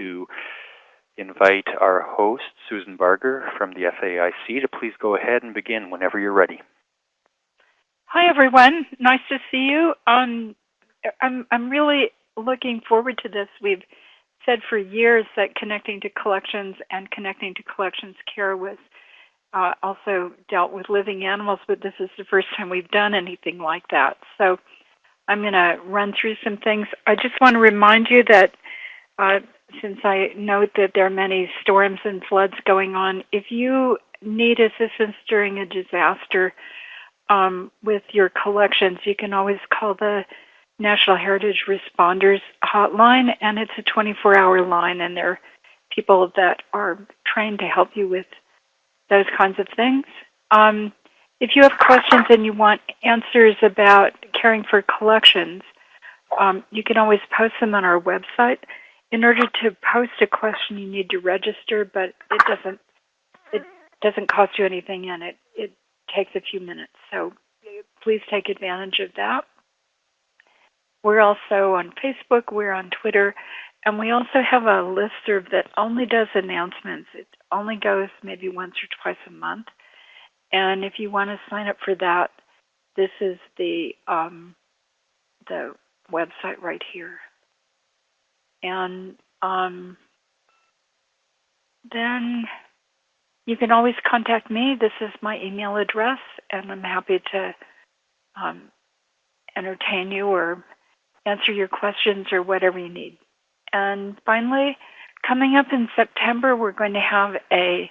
to invite our host, Susan Barger from the FAIC, to please go ahead and begin whenever you're ready. Hi, everyone. Nice to see you. Um, I'm, I'm really looking forward to this. We've said for years that connecting to collections and connecting to collections care was uh, also dealt with living animals, but this is the first time we've done anything like that. So I'm going to run through some things. I just want to remind you that uh, since I note that there are many storms and floods going on, if you need assistance during a disaster um, with your collections, you can always call the National Heritage Responders Hotline, and it's a 24 hour line, and there are people that are trained to help you with those kinds of things. Um, if you have questions and you want answers about caring for collections, um, you can always post them on our website. In order to post a question, you need to register, but it doesn't it doesn't cost you anything, and it it takes a few minutes. So please take advantage of that. We're also on Facebook. We're on Twitter. And we also have a listserv that only does announcements. It only goes maybe once or twice a month. And if you want to sign up for that, this is the um, the website right here. And um, then you can always contact me. This is my email address, and I'm happy to um, entertain you or answer your questions or whatever you need. And finally, coming up in September, we're going to have a,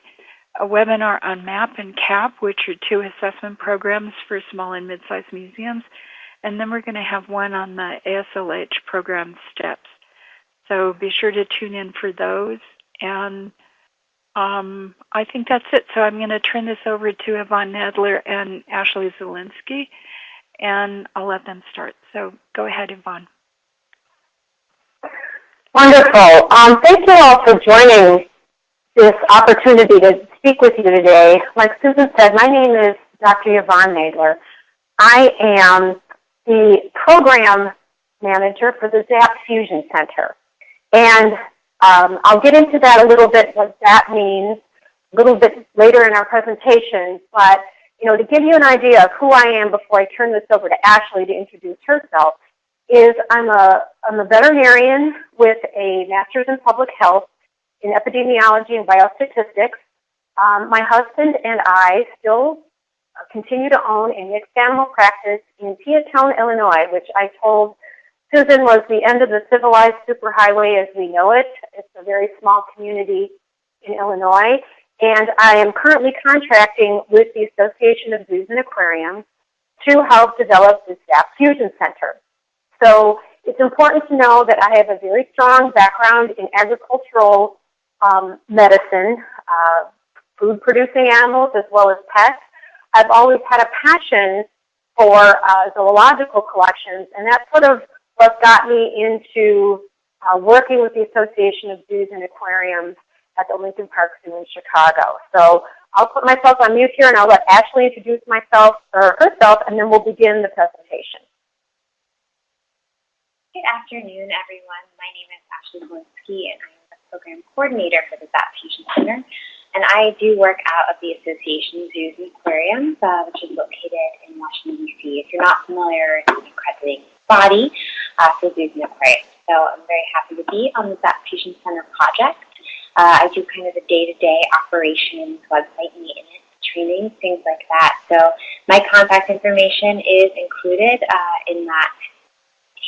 a webinar on MAP and CAP, which are two assessment programs for small and mid-sized museums. And then we're going to have one on the ASLH program steps. So be sure to tune in for those. And um, I think that's it. So I'm going to turn this over to Yvonne Nadler and Ashley Zielinski, and I'll let them start. So go ahead, Yvonne. Wonderful. Um, thank you all for joining this opportunity to speak with you today. Like Susan said, my name is Dr. Yvonne Nadler. I am the program manager for the ZAHP Fusion Center. And um, I'll get into that a little bit, what that means, a little bit later in our presentation. But you know, to give you an idea of who I am before I turn this over to Ashley to introduce herself, is I'm a, I'm a veterinarian with a master's in public health in epidemiology and biostatistics. Um, my husband and I still continue to own a mixed animal practice in Peotone, Illinois, which I told Susan was the end of the civilized superhighway as we know it. It's a very small community in Illinois. And I am currently contracting with the Association of Zoos and Aquariums to help develop the ZAP Fusion Center. So it's important to know that I have a very strong background in agricultural um, medicine, uh, food producing animals as well as pets. I've always had a passion for uh, zoological collections, and that sort of what got me into uh, working with the Association of Zoos and Aquariums at the Lincoln Park Zoo in Chicago. So I'll put myself on mute here and I'll let Ashley introduce myself or herself, and then we'll begin the presentation. Good afternoon, everyone. My name is Ashley Zielinski, and I am the program coordinator for the ZAHP Fusion Center. And I do work out of the Association Zoos and Aquariums, uh, which is located in Washington, D.C. If you're not familiar, it's an accrediting body uh, for zoos and aquariums. So I'm very happy to be on ZAHP Fusion Center project. Uh, I do kind of the day-to-day -day operations, website maintenance, training, things like that. So my contact information is included uh, in that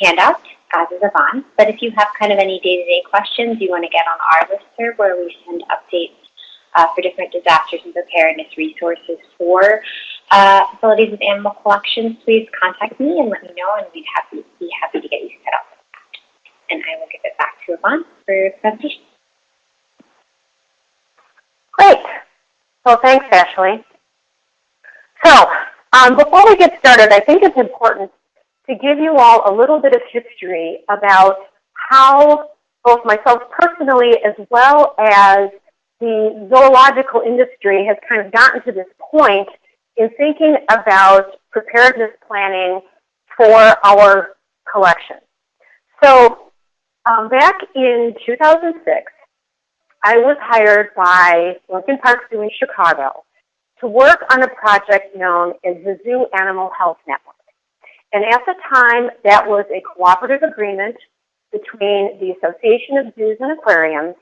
handout, as is Yvonne. But if you have kind of any day-to-day -day questions, you want to get on our list serve where we send updates uh, for different disasters and preparedness resources for uh, facilities with animal collections, please contact me and let me know, and we'd happy, be happy to get you set up. with that. And I will give it back to Yvonne for presentation. Great. Well, thanks, Ashley. So, um, before we get started, I think it's important to give you all a little bit of history about how both myself personally as well as the zoological industry has kind of gotten to this point in thinking about preparedness planning for our collection. So Um, back in 2006, I was hired by Lincoln Park Zoo in Chicago to work on a project known as the Zoo Animal Health Network. And at the time, that was a cooperative agreement between the Association of Zoos and Aquariums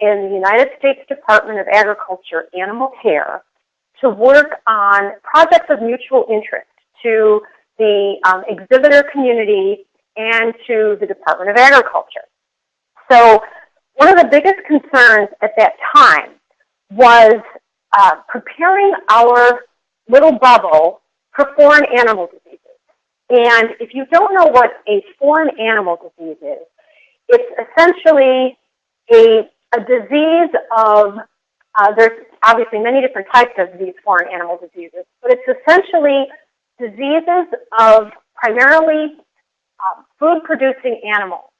and the United States Department of Agriculture Animal Care to work on projects of mutual interest to the um, exhibitor community and to the Department of Agriculture. So one of the biggest concerns at that time was uh, preparing our little bubble for foreign animal diseases. And if you don't know what a foreign animal disease is, it's essentially a, a disease of, uh, there's obviously many different types of these foreign animal diseases, but it's essentially diseases of primarily um, food-producing animals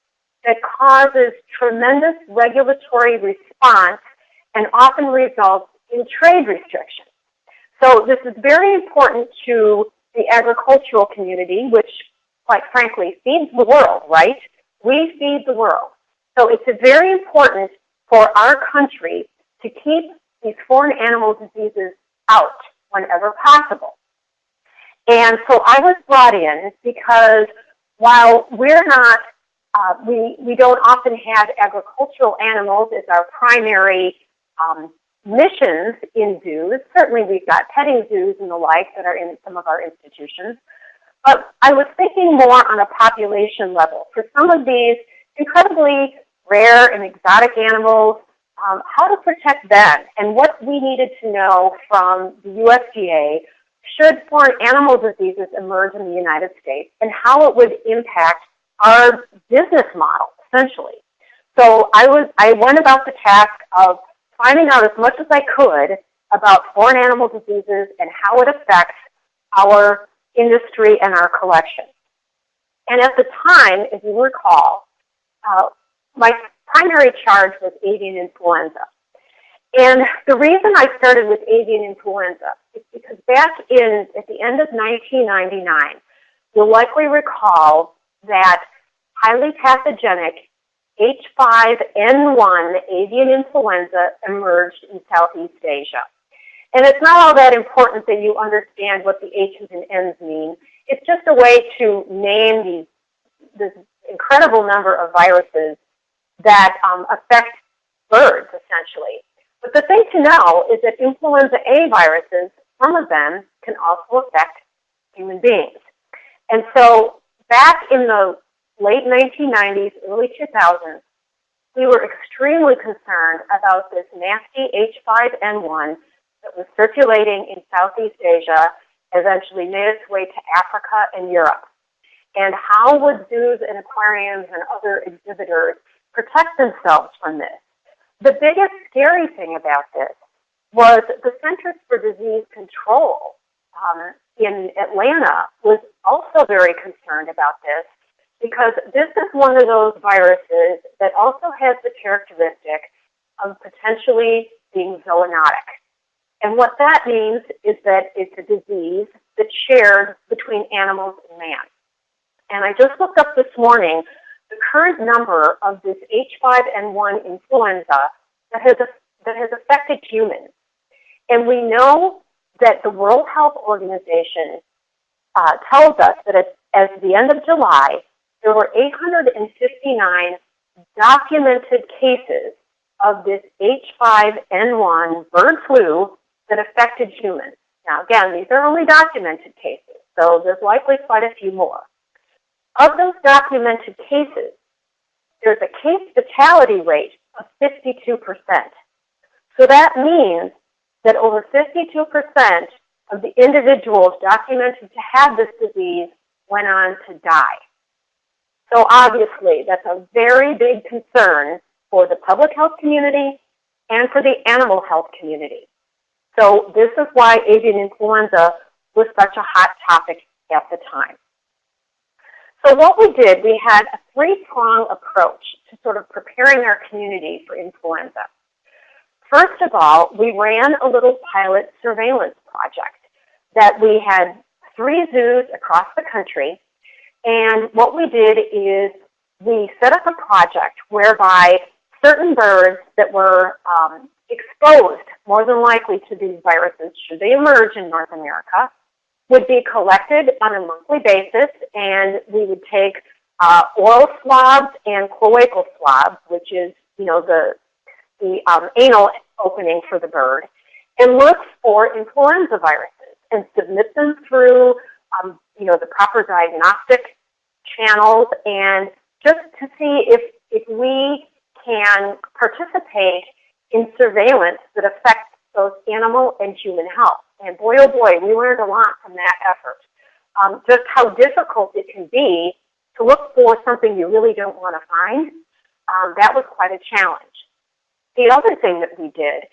that causes tremendous regulatory response and often results in trade restrictions. So this is very important to the agricultural community, which quite frankly feeds the world, right? We feed the world. So it's very important for our country to keep these foreign animal diseases out whenever possible. And so I was brought in because while we're not, uh, we, we don't often have agricultural animals as our primary um, missions in zoos. Certainly we've got petting zoos and the like that are in some of our institutions. But I was thinking more on a population level. For some of these incredibly rare and exotic animals, um, how to protect them and what we needed to know from the USDA should foreign animal diseases emerge in the United States and how it would impact our business model, essentially. So I was I went about the task of finding out as much as I could about foreign animal diseases and how it affects our industry and our collection. And at the time, if you recall, uh, my primary charge was avian influenza. And the reason I started with avian influenza is because back in at the end of 1999, you'll likely recall that highly pathogenic H5N1 avian influenza emerged in Southeast Asia. And it's not all that important that you understand what the H's and N's mean. It's just a way to name these, this incredible number of viruses that um, affect birds, essentially. But the thing to know is that influenza A viruses, some of them can also affect human beings. And so back in the late 1990s, early 2000s, we were extremely concerned about this nasty H5N1 that was circulating in Southeast Asia, eventually made its way to Africa and Europe. And how would zoos and aquariums and other exhibitors protect themselves from this? The biggest scary thing about this was the Centers for Disease Control um, in Atlanta was also very concerned about this because this is one of those viruses that also has the characteristic of potentially being zoonotic. And what that means is that it's a disease that's shared between animals and man. And I just looked up this morning the current number of this H5N1 influenza that has, that has affected humans. And we know that the World Health Organization uh, tells us that at, at the end of July, there were 859 documented cases of this H5N1 bird flu that affected humans. Now again, these are only documented cases, so there's likely quite a few more. Of those documented cases, there's a case fatality rate of 52%. So that means that over 52% of the individuals documented to have this disease went on to die. So obviously, that's a very big concern for the public health community and for the animal health community. So this is why avian influenza was such a hot topic at the time. So what we did, we had a three-prong approach to sort of preparing our community for influenza. First of all, we ran a little pilot surveillance project that we had three zoos across the country and what we did is we set up a project whereby certain birds that were um, exposed more than likely to these viruses should they emerge in North America would be collected on a monthly basis and we would take uh, oral swabs and cloacal swabs, which is, you know, the, the um, anal opening for the bird, and look for influenza viruses and submit them through, um, you know, the proper diagnostic channels and just to see if, if we can participate in surveillance that affects both animal and human health. And boy, oh boy, we learned a lot from that effort. Um, just how difficult it can be to look for something you really don't want to find. Um, that was quite a challenge. The other thing that we did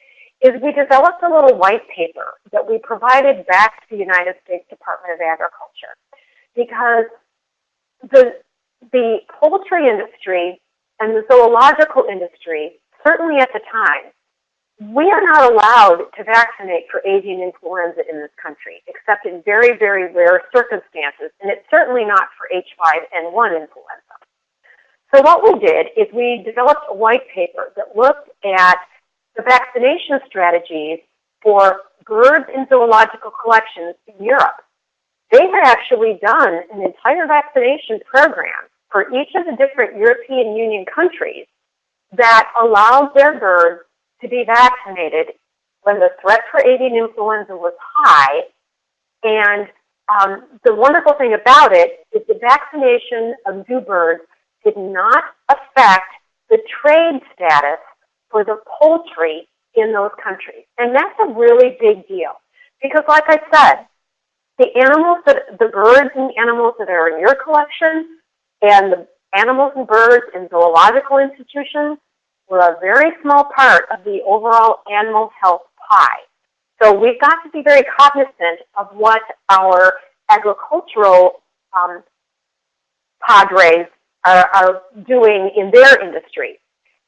is we developed a little white paper that we provided back to the United States Department of Agriculture because the, the poultry industry and the zoological industry, certainly at the time, we are not allowed to vaccinate for avian influenza in this country, except in very, very rare circumstances, and it's certainly not for H5N1 influenza. So what we did is we developed a white paper that looked at the vaccination strategies for birds in zoological collections in Europe. They had actually done an entire vaccination program for each of the different European Union countries that allowed their birds to be vaccinated when the threat for avian influenza was high. And um, the wonderful thing about it is the vaccination of zoo birds did not affect the trade status for the poultry in those countries. And that's a really big deal. Because like I said, the animals that, the birds and animals that are in your collection and the animals and birds in zoological institutions were a very small part of the overall animal health pie. So we've got to be very cognizant of what our agricultural um, padres are, are doing in their industry.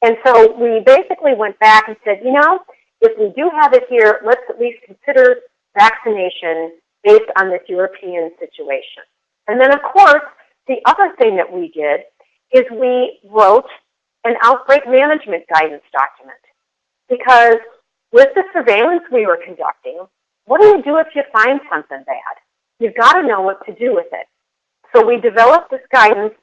And so we basically went back and said, you know, if we do have it here, let's at least consider vaccination based on this European situation. And then, of course, the other thing that we did is we wrote an outbreak management guidance document. Because with the surveillance we were conducting, what do you do if you find something bad? You've got to know what to do with it. So we developed this guidance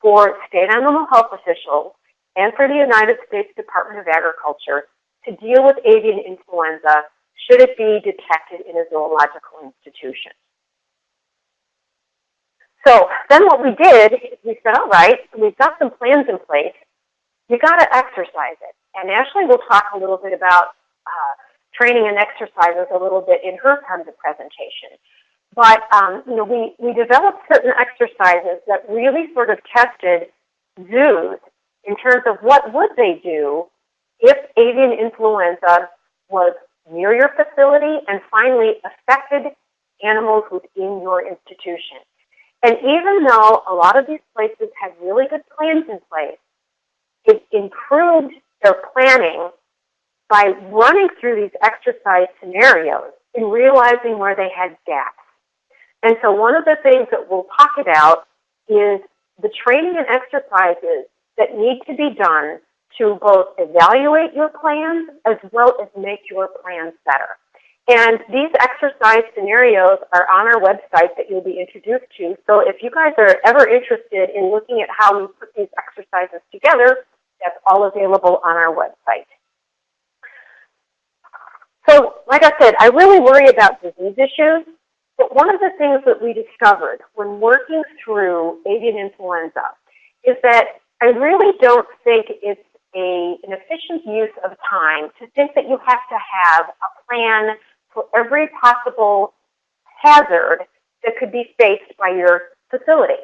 for state animal health officials and for the United States Department of Agriculture to deal with avian influenza should it be detected in a zoological institution. So then what we did is we said, all right, we've got some plans in place you got to exercise it. And Ashley will talk a little bit about uh, training and exercises a little bit in her part of the presentation. But um, you know, we, we developed certain exercises that really sort of tested zoos in terms of what would they do if avian influenza was near your facility and finally affected animals within your institution. And even though a lot of these places have really good plans in place, it improved their planning by running through these exercise scenarios and realizing where they had gaps. And so one of the things that we'll talk about is the training and exercises that need to be done to both evaluate your plans as well as make your plans better. And these exercise scenarios are on our website that you'll be introduced to. So if you guys are ever interested in looking at how we put these exercises together, that's all available on our website. So, like I said, I really worry about disease issues, but one of the things that we discovered when working through avian influenza is that I really don't think it's a, an efficient use of time to think that you have to have a plan for every possible hazard that could be faced by your facility.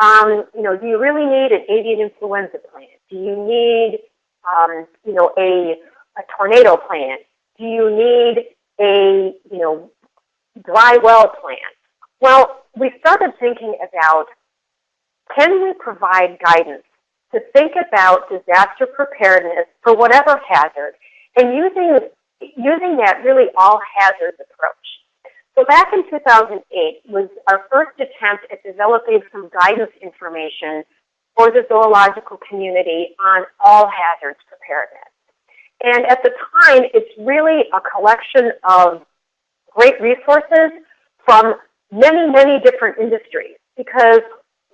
Um, you know, do you really need an avian influenza plan? Do you need, um, you know, a, a tornado plan? Do you need a, you know, dry well plan? Well, we started thinking about can we provide guidance to think about disaster preparedness for whatever hazard and using, using that really all hazards approach. So back in 2008 was our first attempt at developing some guidance information for the zoological community on all hazards preparedness. And at the time, it's really a collection of great resources from many, many different industries because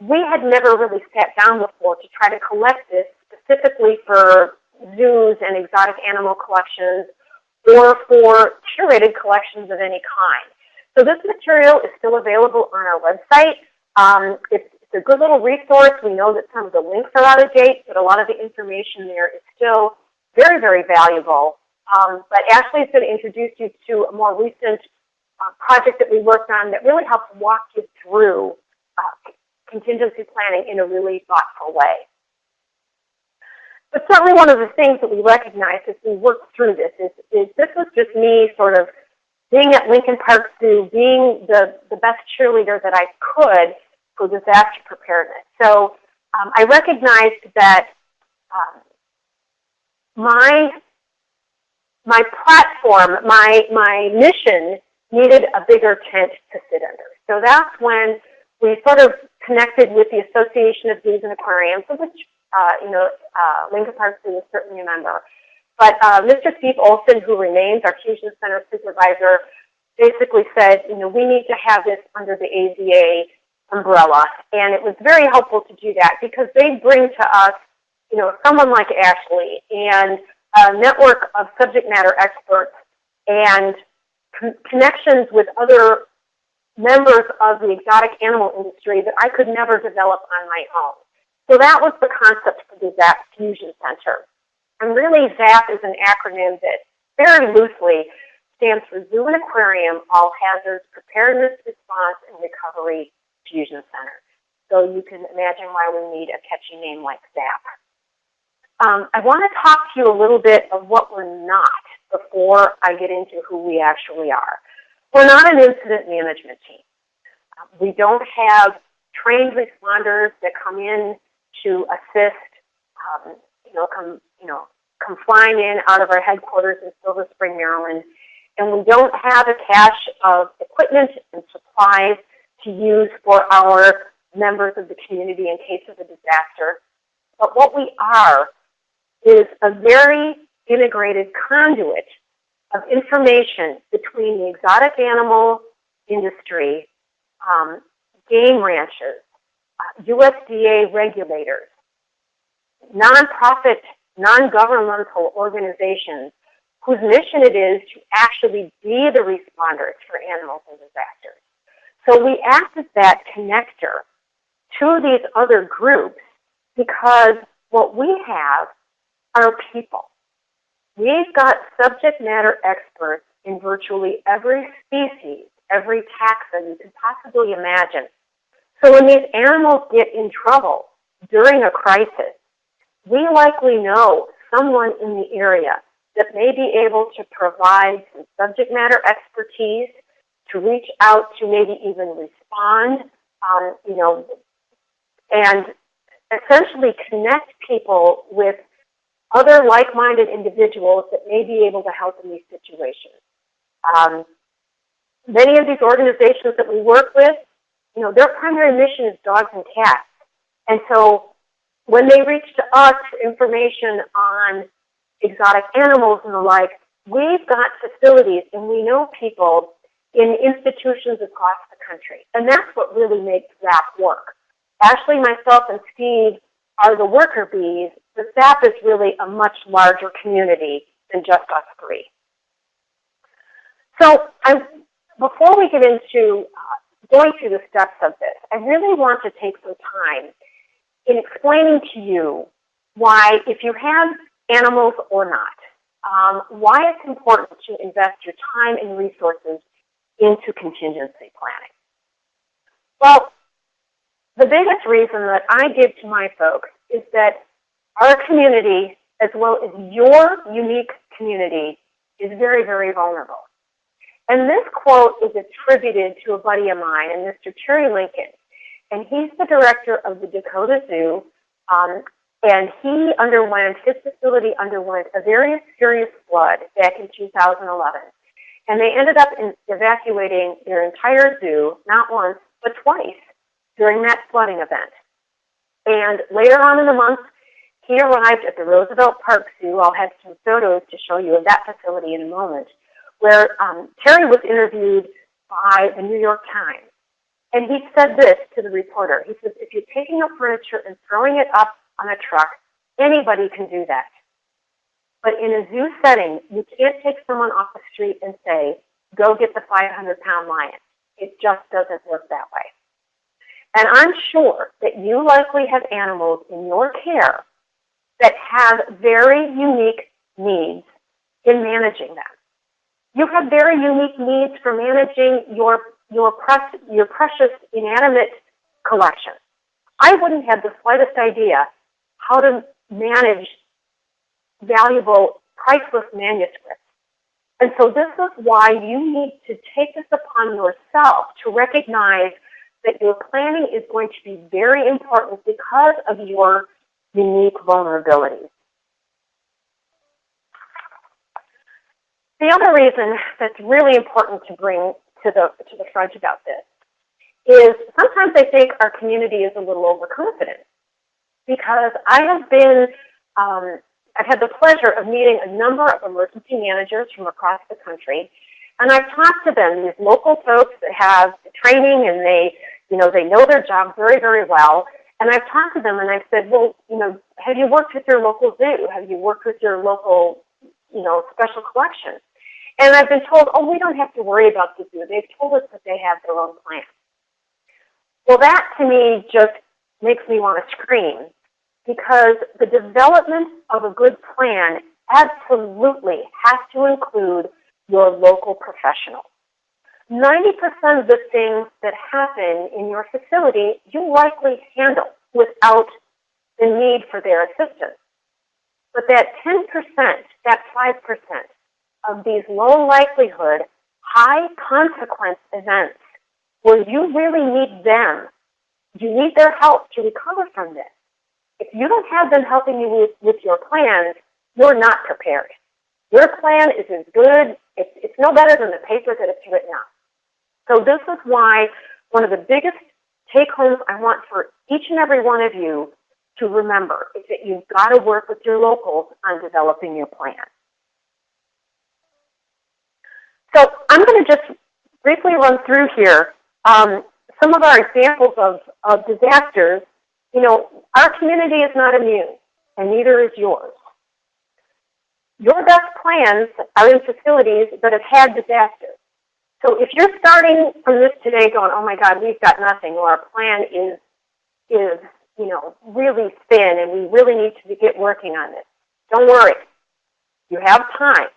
we had never really sat down before to try to collect this specifically for zoos and exotic animal collections or for curated collections of any kind. So this material is still available on our website. Um, it's, it's a good little resource. We know that some of the links are out of date, but a lot of the information there is still very, very valuable. Um, but Ashley is going to introduce you to a more recent uh, project that we worked on that really helps walk you through uh, contingency planning in a really thoughtful way. But certainly one of the things that we recognized as we worked through this is, is this was just me sort of being at Lincoln Park Zoo, being the, the best cheerleader that I could for disaster preparedness. So um, I recognized that um, my my platform, my my mission needed a bigger tent to sit under. So that's when we sort of connected with the Association of Zoos and Aquariums, of which uh, you know uh, Lincoln Park Zoo is certainly a member. But uh, Mr. Steve Olson, who remains our fusion center supervisor, basically said, you know, we need to have this under the AZA umbrella. And it was very helpful to do that because they bring to us, you know, someone like Ashley and a network of subject matter experts and con connections with other members of the exotic animal industry that I could never develop on my own. So that was the concept for the ZAHP Fusion Center. And really ZAHP is an acronym that very loosely stands for Zoo and Aquarium All Hazards Preparedness, Response, and Recovery Fusion Center. So you can imagine why we need a catchy name like ZAHP. Um, I want to talk to you a little bit of what we're not before I get into who we actually are. We're not an incident management team. Um, we don't have trained responders that come in to assist, um, you know, come, you know, come flying in out of our headquarters in Silver Spring, Maryland. And we don't have a cache of equipment and supplies to use for our members of the community in case of a disaster. But what we are is a very integrated conduit of information between the exotic animal industry, um, game ranches, uh, USDA regulators, nonprofit, non-governmental organizations whose mission it is to actually be the responders for animals in disasters. So we act as that connector to these other groups because what we have are people. We've got subject matter experts in virtually every species, every taxon you can possibly imagine. So when these animals get in trouble during a crisis, we likely know someone in the area that may be able to provide some subject matter expertise to reach out to maybe even respond, um, you know, and essentially connect people with other like-minded individuals that may be able to help in these situations. Um, many of these organizations that we work with, you know, their primary mission is dogs and cats. And so when they reach to us for information on exotic animals and the like, we've got facilities and we know people in institutions across the country. And that's what really makes ZAHP work. Ashley, myself, and Steve are the worker bees, but ZAHP is really a much larger community than just us three. So I, before we get into uh, going through the steps of this, I really want to take some time in explaining to you why, if you have animals or not, um, why it's important to invest your time and resources into contingency planning. Well, the biggest reason that I give to my folks is that our community, as well as your unique community, is very, very vulnerable. And this quote is attributed to a buddy of mine, and Mr. Terry Lincoln. And he's the director of the Dakota Zoo. Um, and he underwent, his facility underwent a very serious flood back in 2011. And they ended up in evacuating their entire zoo, not once, but twice during that flooding event. And later on in the month, he arrived at the Roosevelt Park Zoo. I'll have some photos to show you of that facility in a moment, where um, Terry was interviewed by the New York Times. And he said this to the reporter. He says, if you're taking up furniture and throwing it up on a truck, anybody can do that. But in a zoo setting, you can't take someone off the street and say, go get the 500 pound lion. It just doesn't work that way. And I'm sure that you likely have animals in your care that have very unique needs in managing them. You have very unique needs for managing your, your, precious, your precious inanimate collection. I wouldn't have the slightest idea how to manage valuable, priceless manuscripts. And so this is why you need to take this upon yourself to recognize that your planning is going to be very important because of your unique vulnerabilities. The other reason that's really important to bring to the, to the front about this is sometimes I think our community is a little overconfident because I have been, um, I've had the pleasure of meeting a number of emergency managers from across the country, and I've talked to them, these local folks that have training and they, you know, they know their job very, very well, and I've talked to them and I've said, well, you know, have you worked with your local zoo? Have you worked with your local, you know, special collection? And I've been told, oh, we don't have to worry about the zoo. They've told us that they have their own plan. Well, that to me just makes me want to scream because the development of a good plan absolutely has to include your local professional. 90% of the things that happen in your facility you likely handle without the need for their assistance. But that 10%, that 5% of these low likelihood, high consequence events where you really need them, you need their help to recover from this. If you don't have them helping you with, with your plans, you're not prepared. Your plan is as good, it's, it's no better than the paper that it's written on. So this is why one of the biggest take homes I want for each and every one of you to remember is that you've got to work with your locals on developing your plan. So I'm going to just briefly run through here um, some of our examples of, of disasters. You know, our community is not immune, and neither is yours. Your best plans are in facilities that have had disasters. So if you're starting from this today going, oh my God, we've got nothing, or our plan is, is you know, really thin and we really need to get working on this, don't worry. You have time.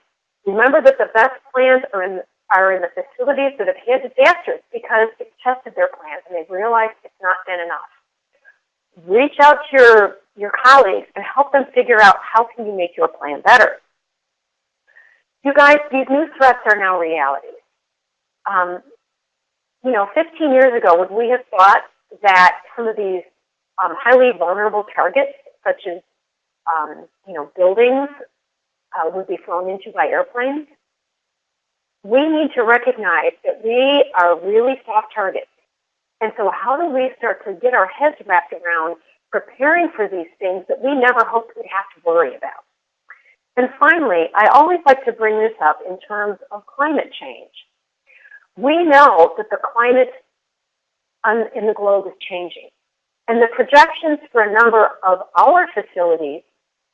Remember that the best plans are in, are in the facilities that have had disasters because they've tested their plans and they've realized it's not been enough. Reach out to your, your colleagues and help them figure out how can you make your plan better. You guys, these new threats are now realities. Um, you know, 15 years ago, would we have thought that some of these um, highly vulnerable targets, such as, um, you know, buildings, uh, would be flown into by airplanes? We need to recognize that we are really soft targets. And so how do we start to get our heads wrapped around preparing for these things that we never hoped we'd have to worry about? And finally, I always like to bring this up in terms of climate change. We know that the climate on, in the globe is changing. And the projections for a number of our facilities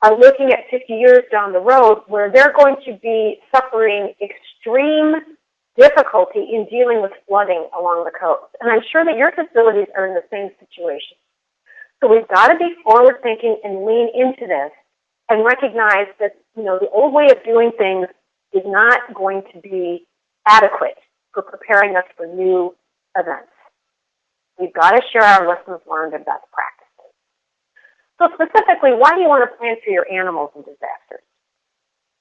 are looking at 50 years down the road where they're going to be suffering extreme difficulty in dealing with flooding along the coast. And I'm sure that your facilities are in the same situation. So we've got to be forward thinking and lean into this and recognize that, you know, the old way of doing things is not going to be adequate for preparing us for new events. We've got to share our lessons learned and best practices. So specifically, why do you want to plan for your animals in disasters?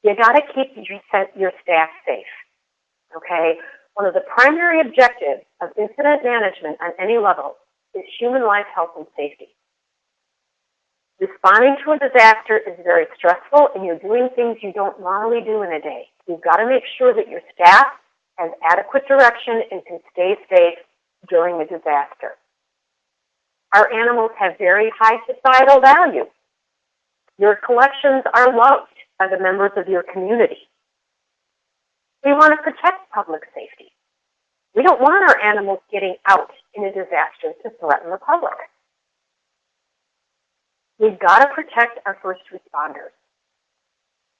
You got to keep your, your staff safe. Okay? One of the primary objectives of incident management on any level is human life, health, and safety. Responding to a disaster is very stressful and you're doing things you don't normally do in a day. You've got to make sure that your staff has adequate direction and can stay safe during a disaster. Our animals have very high societal value. Your collections are loved by the members of your community. We want to protect public safety. We don't want our animals getting out in a disaster to threaten the public. We've got to protect our first responders.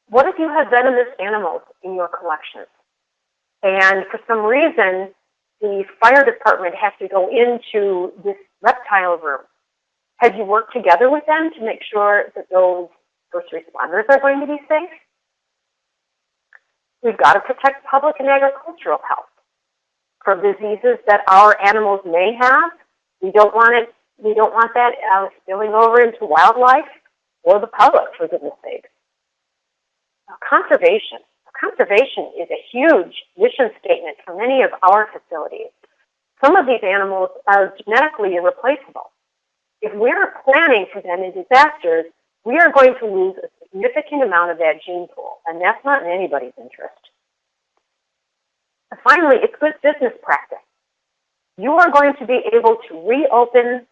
What if you have venomous animals in your collections? And for some reason, the fire department has to go into this reptile room. Have you worked together with them to make sure that those first responders are going to be safe? We've got to protect public and agricultural health from diseases that our animals may have. We don't want it. We don't want that uh, spilling over into wildlife or the public, for goodness sake. Conservation. Conservation is a huge mission statement for many of our facilities. Some of these animals are genetically irreplaceable. If we're planning for them in disasters, we are going to lose a significant amount of that gene pool, and that's not in anybody's interest. Finally, it's good business practice. You are going to be able to reopen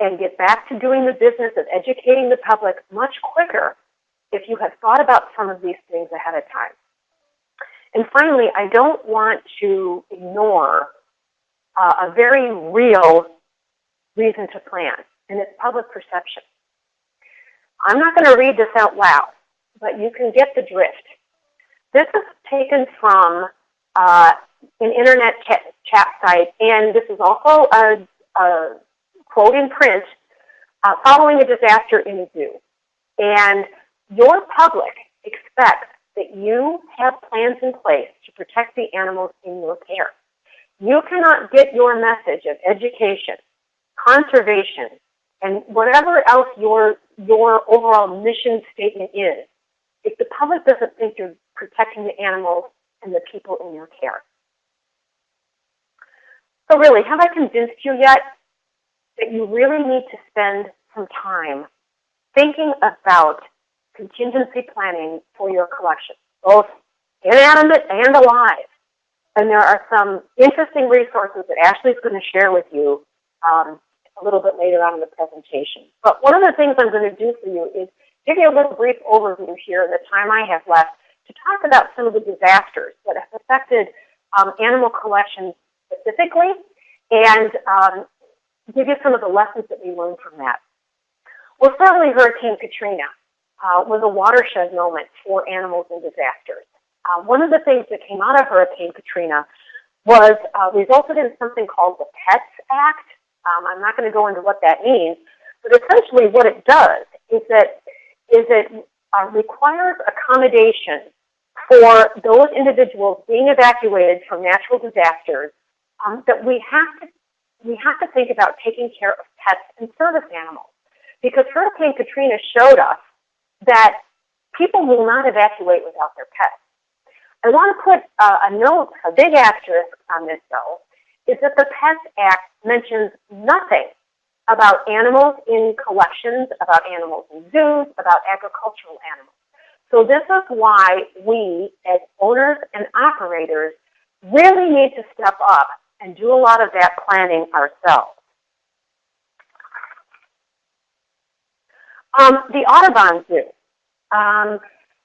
and get back to doing the business of educating the public much quicker if you have thought about some of these things ahead of time. And finally, I don't want to ignore uh, a very real reason to plan, and it's public perception. I'm not going to read this out loud, but you can get the drift. This is taken from uh, an internet chat, site, and this is also a, a quote in print uh, following a disaster in a zoo. And your public expects that you have plans in place to protect the animals in your care. You cannot get your message of education, conservation, and whatever else your, your overall mission statement is, if the public doesn't think you're protecting the animals and the people in your care. So really, have I convinced you yet that you really need to spend some time thinking about contingency planning for your collection, both inanimate and alive. And there are some interesting resources that Ashley's going to share with you um, a little bit later on in the presentation. But one of the things I'm going to do for you is give you a little brief overview here in the time I have left to talk about some of the disasters that have affected um, animal collections specifically and um, give you some of the lessons that we learned from that. Well, certainly Hurricane Katrina uh, was a watershed moment for animals in disasters. Uh, one of the things that came out of Hurricane Katrina was uh, resulted in something called the PETS Act. Um, I'm not going to go into what that means, but essentially what it does is that is it uh, requires accommodation for those individuals being evacuated from natural disasters um, that we have to we have to think about taking care of pets and service animals because Hurricane Katrina showed us that people will not evacuate without their pets. I want to put uh, a note, a big asterisk on this though, is that the Pets Act mentions nothing about animals in collections, about animals in zoos, about agricultural animals. So this is why we, as owners and operators, really need to step up and do a lot of that planning ourselves. Um, the Audubon Zoo. Um,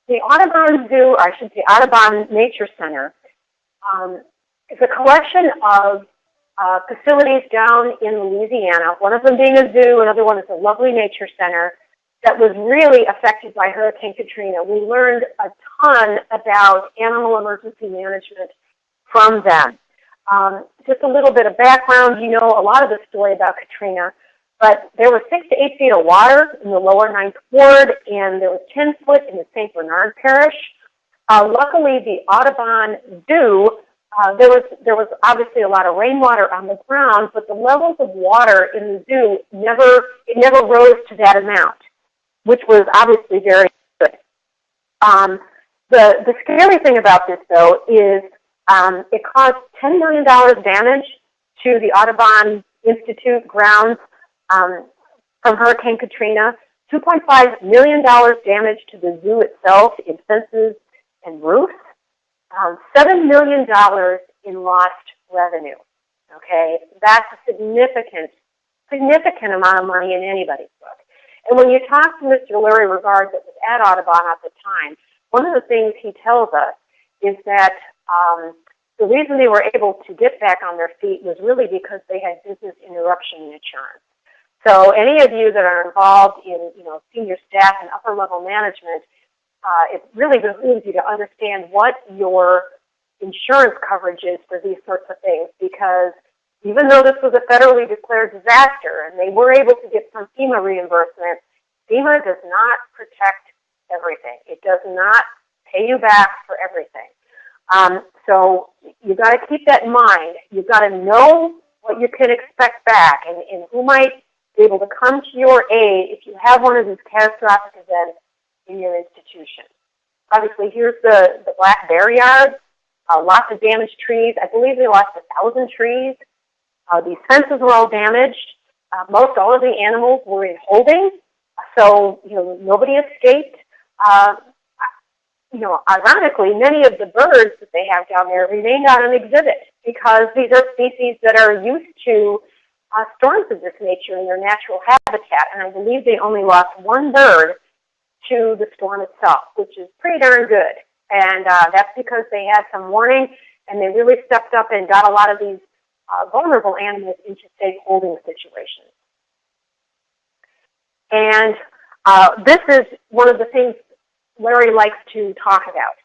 the Audubon Zoo, or I should say Audubon Nature Center, um, is a collection of uh, facilities down in Louisiana, one of them being a zoo, another one is a lovely nature center that was really affected by Hurricane Katrina. We learned a ton about animal emergency management from them. Um, just a little bit of background, you know a lot of the story about Katrina. But there was six to eight feet of water in the lower ninth ward, and there was 10 foot in the St. Bernard Parish. Uh, luckily, the Audubon Zoo, uh, there was there was obviously a lot of rainwater on the ground, but the levels of water in the zoo never it never rose to that amount, which was obviously very good. Um, the the scary thing about this, though, is um, it caused $10 million damage to the Audubon Institute grounds um, from Hurricane Katrina, $2.5 million damage to the zoo itself in fences and roofs, um, $7 million in lost revenue. Okay, that's a significant significant amount of money in anybody's book. And when you talk to Mr. Larry Regard that was at Audubon at the time, one of the things he tells us is that um, the reason they were able to get back on their feet was really because they had business interruption insurance. So any of you that are involved in you know, senior staff and upper level management, uh, it really behooves you to understand what your insurance coverage is for these sorts of things because even though this was a federally declared disaster and they were able to get some FEMA reimbursement, FEMA does not protect everything. It does not pay you back for everything. Um, so you've got to keep that in mind. You've got to know what you can expect back and, and who might able to come to your aid if you have one of these catastrophic events in your institution. Obviously, here's the, the Black Bear Yard. Uh, lots of damaged trees. I believe they lost a thousand trees. Uh, these fences were all damaged. Uh, most all of the animals were in holding, so you know nobody escaped. Uh, you know, ironically, many of the birds that they have down there remained on an exhibit because these are species that are used to uh, storms of this nature in their natural habitat. And I believe they only lost one bird to the storm itself, which is pretty darn good. And uh, that's because they had some warning and they really stepped up and got a lot of these uh, vulnerable animals into safe holding situations. And uh, this is one of the things Larry likes to talk about.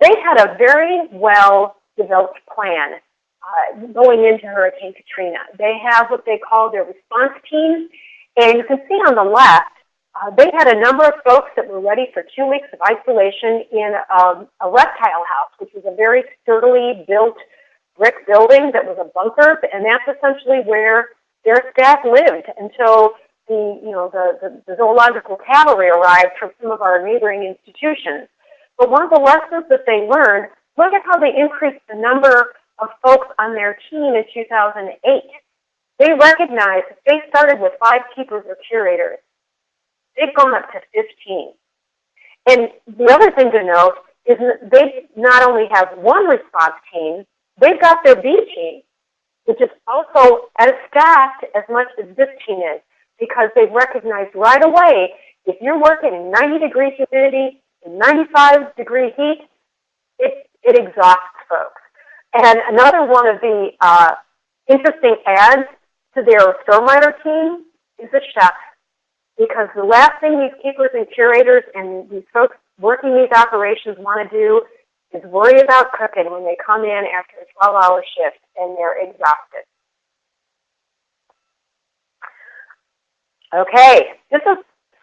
They had a very well developed plan uh, going into Hurricane Katrina. They have what they call their response teams, and you can see on the left, uh, they had a number of folks that were ready for two weeks of isolation in um, a reptile house, which was a very sturdily built brick building that was a bunker, and that's essentially where their staff lived until the, you know, the, the, the zoological cavalry arrived from some of our neighboring institutions. But one of the lessons that they learned, look at how they increased the number of folks on their team in 2008. They recognized that they started with five keepers or curators. They've gone up to 15. And the other thing to note is that they not only have one response team, they've got their B team, which is also as staffed as much as this team is because they've recognized right away if you're working in 90 degree humidity, in 95 degree heat, it, it exhausts folks. And another one of the uh, interesting adds to their stormwater team is a chef. Because the last thing these keepers and curators and these folks working these operations want to do is worry about cooking when they come in after a 12-hour shift and they're exhausted. Okay, this is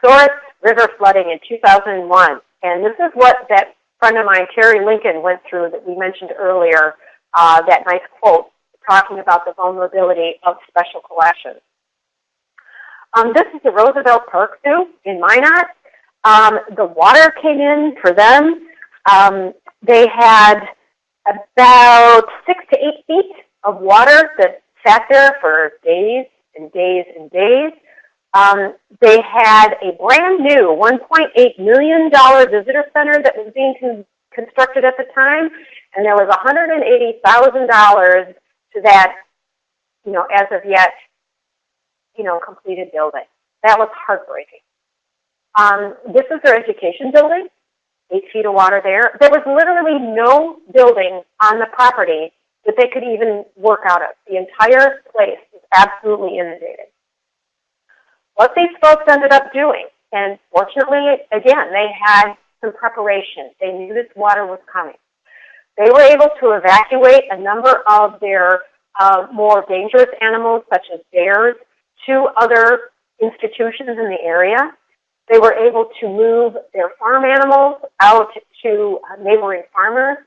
Souris River flooding in 2001. And this is what that friend of mine, Terry Lincoln, went through that we mentioned earlier, uh, that nice quote talking about the vulnerability of special collections. Um, this is the Roosevelt Park Zoo in Minot. Um, the water came in for them. Um, they had about six to eight feet of water that sat there for days and days and days. Um, they had a brand new $1.8 million visitor center that was being con constructed at the time, and there was $180,000 to that, you know, as of yet, you know, completed building. That was heartbreaking. Um, this is their education building, eight feet of water there. There was literally no building on the property that they could even work out of. The entire place was absolutely inundated what these folks ended up doing. And fortunately, again, they had some preparation. They knew this water was coming. They were able to evacuate a number of their uh, more dangerous animals, such as bears, to other institutions in the area. They were able to move their farm animals out to neighboring farmers.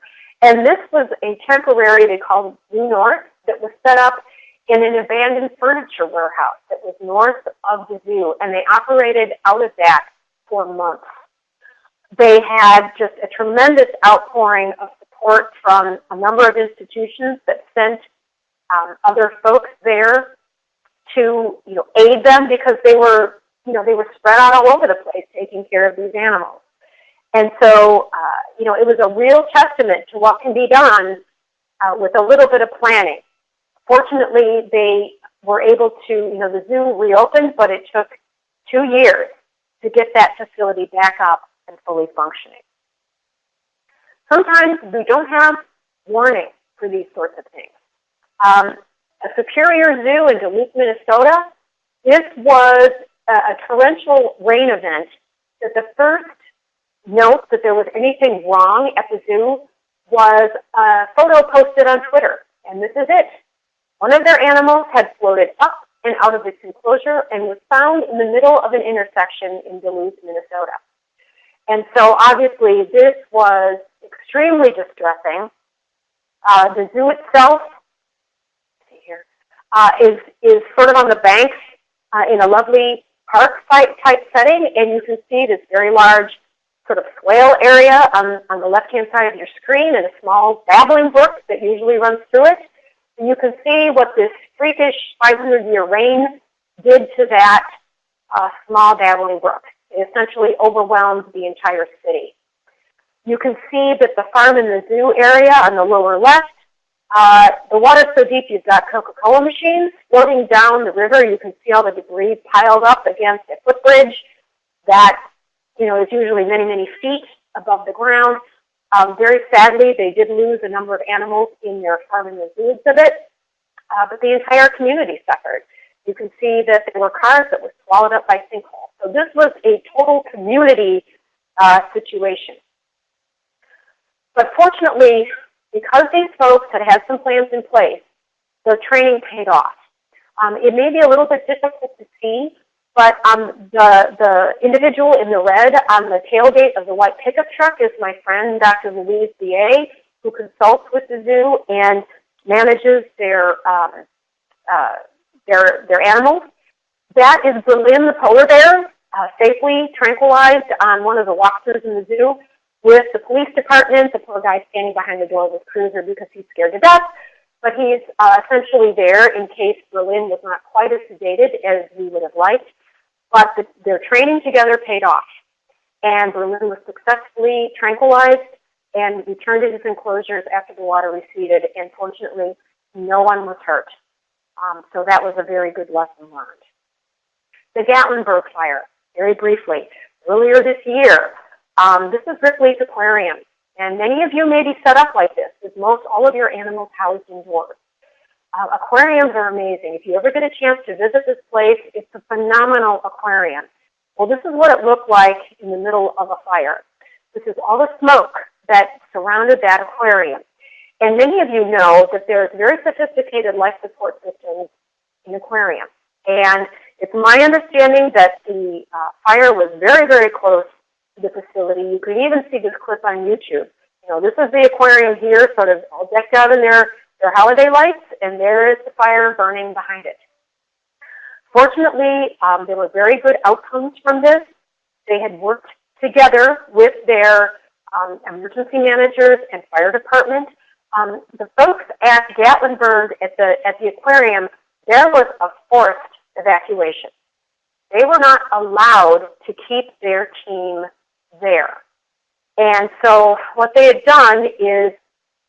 And this was a temporary, they called Blue North, that was set up in an abandoned furniture warehouse that was north of the zoo, and they operated out of that for months. They had just a tremendous outpouring of support from a number of institutions that sent um, other folks there to you know aid them because they were you know they were spread out all over the place taking care of these animals. And so uh, you know it was a real testament to what can be done uh, with a little bit of planning. Fortunately, they were able to, you know, the zoo reopened, but it took two years to get that facility back up and fully functioning. Sometimes we don't have warning for these sorts of things. Um, a Superior Zoo in Duluth, Minnesota, this was a, a torrential rain event that the first note that there was anything wrong at the zoo was a photo posted on Twitter. And this is it. One of their animals had floated up and out of its enclosure and was found in the middle of an intersection in Duluth, Minnesota. And so obviously this was extremely distressing. Uh, the zoo itself see here, uh, is, is sort of on the banks uh, in a lovely park site type setting, and you can see this very large sort of swale area on, on the left-hand side of your screen and a small babbling brook that usually runs through it. And you can see what this freakish 500-year rain did to that uh, small babbling brook. Essentially overwhelmed the entire city. You can see that the farm and the zoo area on the lower left, uh, the water's so deep you've got Coca-Cola machines floating down the river. You can see all the debris piled up against a footbridge that you know, is usually many, many feet above the ground. Um, very sadly, they did lose a number of animals in their farm and the zoo exhibit, uh, but the entire community suffered. You can see that there were cars that were swallowed up by sinkholes. So this was a total community uh, situation. But fortunately, because these folks had had some plans in place, their training paid off. Um, it may be a little bit difficult to see, but um, the, the individual in the red on the tailgate of the white pickup truck is my friend, Dr. Louise B.A., who consults with the zoo and manages their, um, uh, their, their animals. That is Berlin the polar bear, uh, safely tranquilized on one of the walkthroughs in the zoo with the police department. The poor guy standing behind the door his cruiser because he's scared to death. But he's uh, essentially there in case Berlin was not quite as sedated as we would have liked. But the, their training together paid off. And Berlin was successfully tranquilized and returned to his enclosures after the water receded. And fortunately, no one was hurt. Um, so that was a very good lesson learned. The Gatlinburg fire, very briefly. Earlier this year, um, this is Ripley's Aquarium. And many of you may be set up like this, with most all of your animals housed indoors. Uh, aquariums are amazing. If you ever get a chance to visit this place, it's a phenomenal aquarium. Well, this is what it looked like in the middle of a fire. This is all the smoke that surrounded that aquarium. And many of you know that there's very sophisticated life support systems in aquariums. And it's my understanding that the uh, fire was very, very close to the facility. You can even see this clip on YouTube. You know, this is the aquarium here, sort of all decked out in their their holiday lights, and there is the fire burning behind it. Fortunately, um, there were very good outcomes from this. They had worked together with their um, emergency managers and fire department. Um, the folks at Gatlinburg at the, at the aquarium, there was a forced evacuation. They were not allowed to keep their team there. And so what they had done is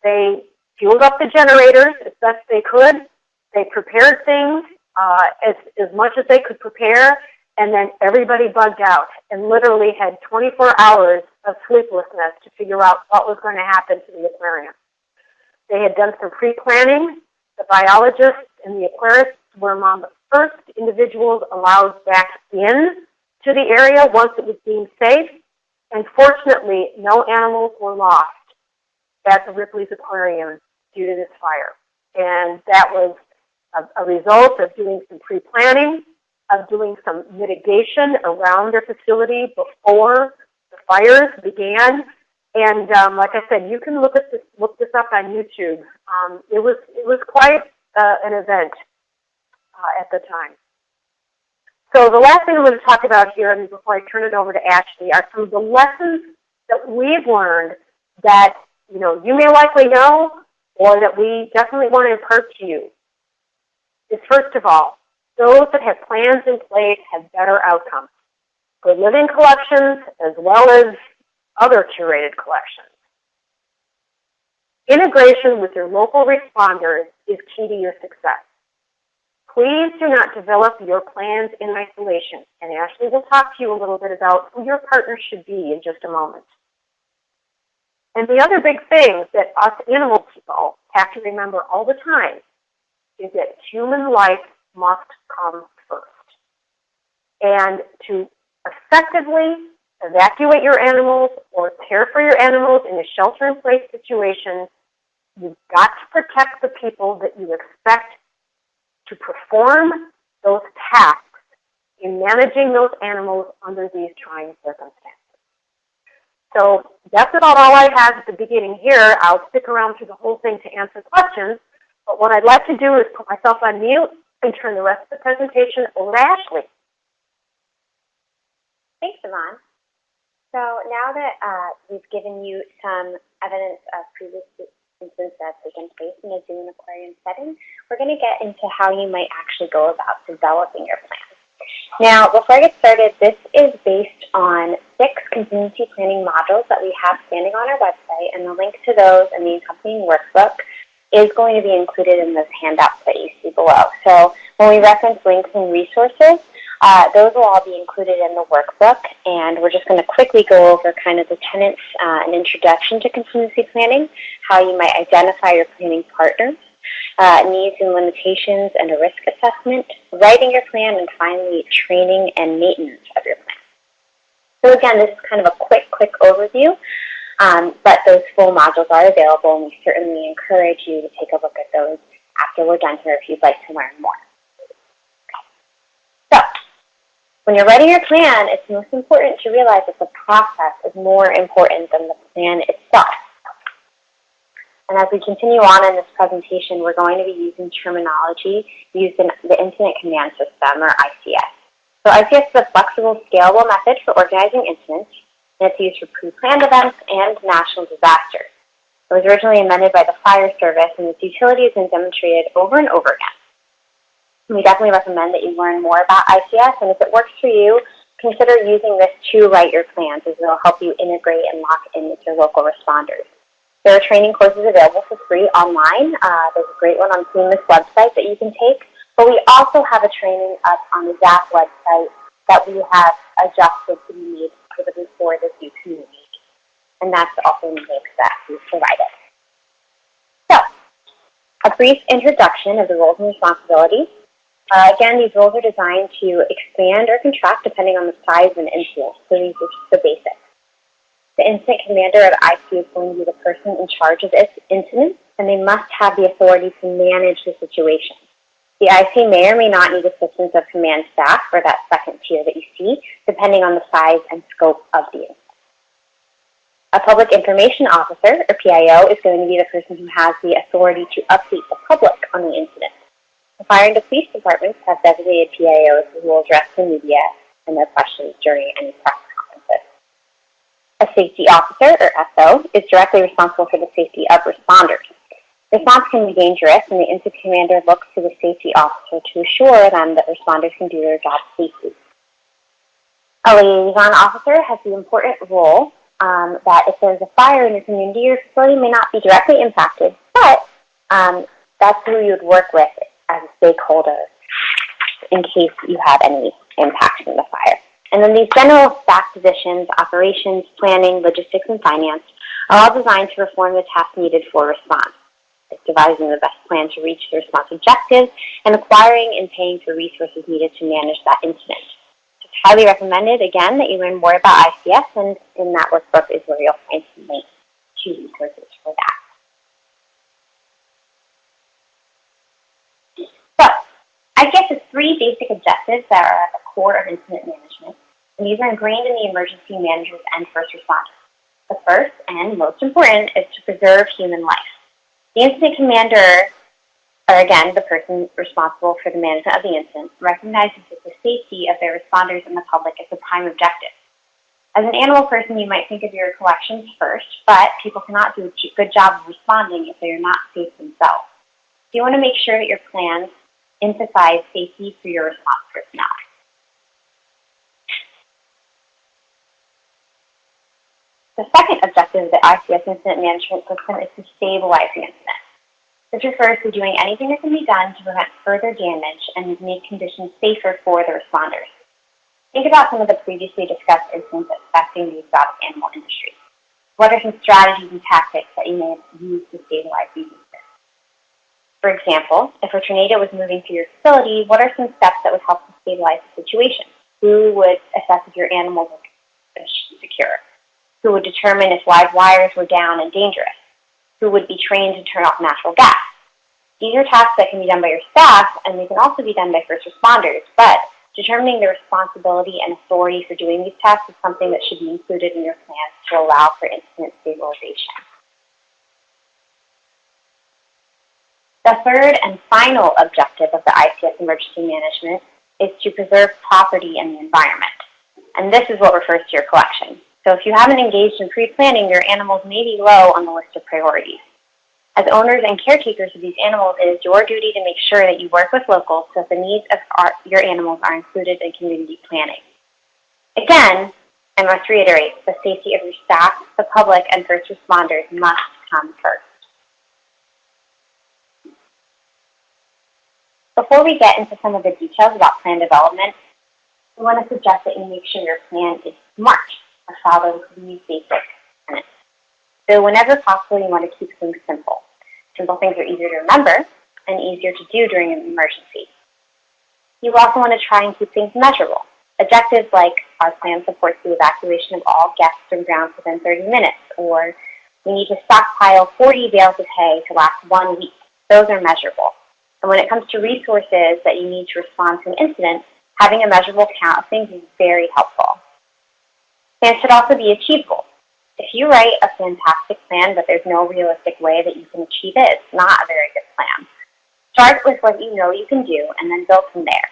they fueled up the generators as best they could. They prepared things uh, as, as much as they could prepare, and then everybody bugged out and literally had 24 hours of sleeplessness to figure out what was going to happen to the aquarium. They had done some pre-planning. The biologists and the aquarists were among the first individuals allowed back in to the area once it was deemed safe. And fortunately, no animals were lost at the Ripley's Aquarium due to this fire. And that was a, a result of doing some pre-planning, of doing some mitigation around their facility before the fires began. And um, like I said, you can look at this, look this up on YouTube. Um, it was it was quite uh, an event uh, at the time. So the last thing I'm going to talk about here, and before I turn it over to Ashley, are some of the lessons that we've learned that you know you may likely know, or that we definitely want to impart to you. Is first of all, those that have plans in place have better outcomes. Good living collections as well as other curated collections. Integration with your local responders is key to your success. Please do not develop your plans in isolation. And Ashley will talk to you a little bit about who your partner should be in just a moment. And the other big thing that us animal people have to remember all the time is that human life must come first. And to effectively evacuate your animals or care for your animals in a shelter-in-place situation, you've got to protect the people that you expect to perform those tasks in managing those animals under these trying circumstances. So that's about all I have at the beginning here. I'll stick around through the whole thing to answer questions. But what I'd like to do is put myself on mute and turn the rest of the presentation over to Ashley. Thanks, Yvonne. So now that uh, we've given you some evidence of previous instances that have taken place in a zoo and aquarium setting, we're going to get into how you might actually go about developing your plan. Now, before I get started, this is based on six contingency planning modules that we have standing on our website, and the link to those and the accompanying workbook is going to be included in those handouts that you see below. So when we reference links and resources, uh, those will all be included in the workbook, and we're just going to quickly go over kind of the tenets, uh, an introduction to contingency planning, how you might identify your planning partners, uh, needs and limitations and a risk assessment, writing your plan, and finally training and maintenance of your plan. So again, this is kind of a quick, quick overview, um, but those full modules are available and we certainly encourage you to take a look at those after we're done here if you'd like to learn more. So, when you're writing your plan, it's most important to realize that the process is more important than the plan itself. And as we continue on in this presentation, we're going to be using terminology used in the Incident Command System, or ICS. So ICS is a flexible, scalable method for organizing incidents, and it's used for pre-planned events and national disasters. It was originally amended by the Fire Service, and its utility has been demonstrated over and over again. We definitely recommend that you learn more about ICS, and if it works for you, consider using this to write your plans, as it will help you integrate and lock in with your local responders. There are training courses available for free online. Uh, there's a great one on FEMA's website that you can take. But we also have a training up on the ZAHP website that we have adjusted to be made specifically for the new community. And that's also in the link that we've provided. So, a brief introduction of the roles and responsibilities. Uh, again, these roles are designed to expand or contract depending on the size and incident, So these are just the basics. The incident commander of IC is going to be the person in charge of this incident, and they must have the authority to manage the situation. The IC may or may not need assistance of command staff, or that second tier that you see, depending on the size and scope of the incident. A public information officer, or PIO, is going to be the person who has the authority to update the public on the incident. The fire and police departments have designated PIOs who will address the media and their questions during any press conferences. a safety officer, or SO, is directly responsible for the safety of responders. Response can be dangerous, and the incident commander looks to the safety officer to assure them that responders can do their job safely. A liaison officer has the important role um, that if there's a fire in your community, your facility may not be directly impacted, but um, that's who you would work with as a stakeholder in case you have any impact from the fire. And then these general staff positions, operations, planning, logistics, and finance are all designed to perform the tasks needed for response. It's devising the best plan to reach the response objectives and acquiring and paying for resources needed to manage that incident. It's highly recommended, again, that you learn more about ICS, and in that workbook is where you'll find some links to resources for that. So, ICS has three basic objectives that are at the core of incident management and these are ingrained in the emergency managers and first responders. The first and most important is to preserve human life. The incident commander, or again, the person responsible for the management of the incident, recognizes that the safety of their responders and the public is the prime objective. As an animal person, you might think of your collections first, but people cannot do a good job of responding if they are not safe themselves. So you want to make sure that your plans emphasize safety for your response personnel. The second objective of the ICS incident management system is to stabilize the incident. This refers to doing anything that can be done to prevent further damage and make conditions safer for the responders. Think about some of the previously discussed incidents affecting the exotic animal industry. What are some strategies and tactics that you may have used to stabilize these incidents? For example, if a tornado was moving through your facility, what are some steps that would help to stabilize the situation? Who would assess if your animals were secure? Who would determine if live wires were down and dangerous? Who would be trained to turn off natural gas? These are tasks that can be done by your staff, and they can also be done by first responders, but determining the responsibility and authority for doing these tasks is something that should be included in your plans to allow for incident stabilization. The third and final objective of the ICS emergency management is to preserve property and the environment. And this is what refers to your collection. So if you haven't engaged in pre-planning, your animals may be low on the list of priorities. As owners and caretakers of these animals, it is your duty to make sure that you work with locals so that the needs of our, your animals are included in community planning. Again, I must reiterate, the safety of your staff, the public, and first responders must come first. Before we get into some of the details about plan development, we want to suggest that you make sure your plan is smart or follows these basic tenets. So whenever possible, you want to keep things simple. Simple things are easier to remember and easier to do during an emergency. You also want to try and keep things measurable. Objectives like our plan supports the evacuation of all guests from grounds within 30 minutes, or we need to stockpile 40 bales of hay to last one week. Those are measurable. And when it comes to resources that you need to respond to an incident, having a measurable count of things is very helpful. Plans should also be achievable. If you write a fantastic plan but there's no realistic way that you can achieve it, it's not a very good plan. Start with what you know you can do and then build from there.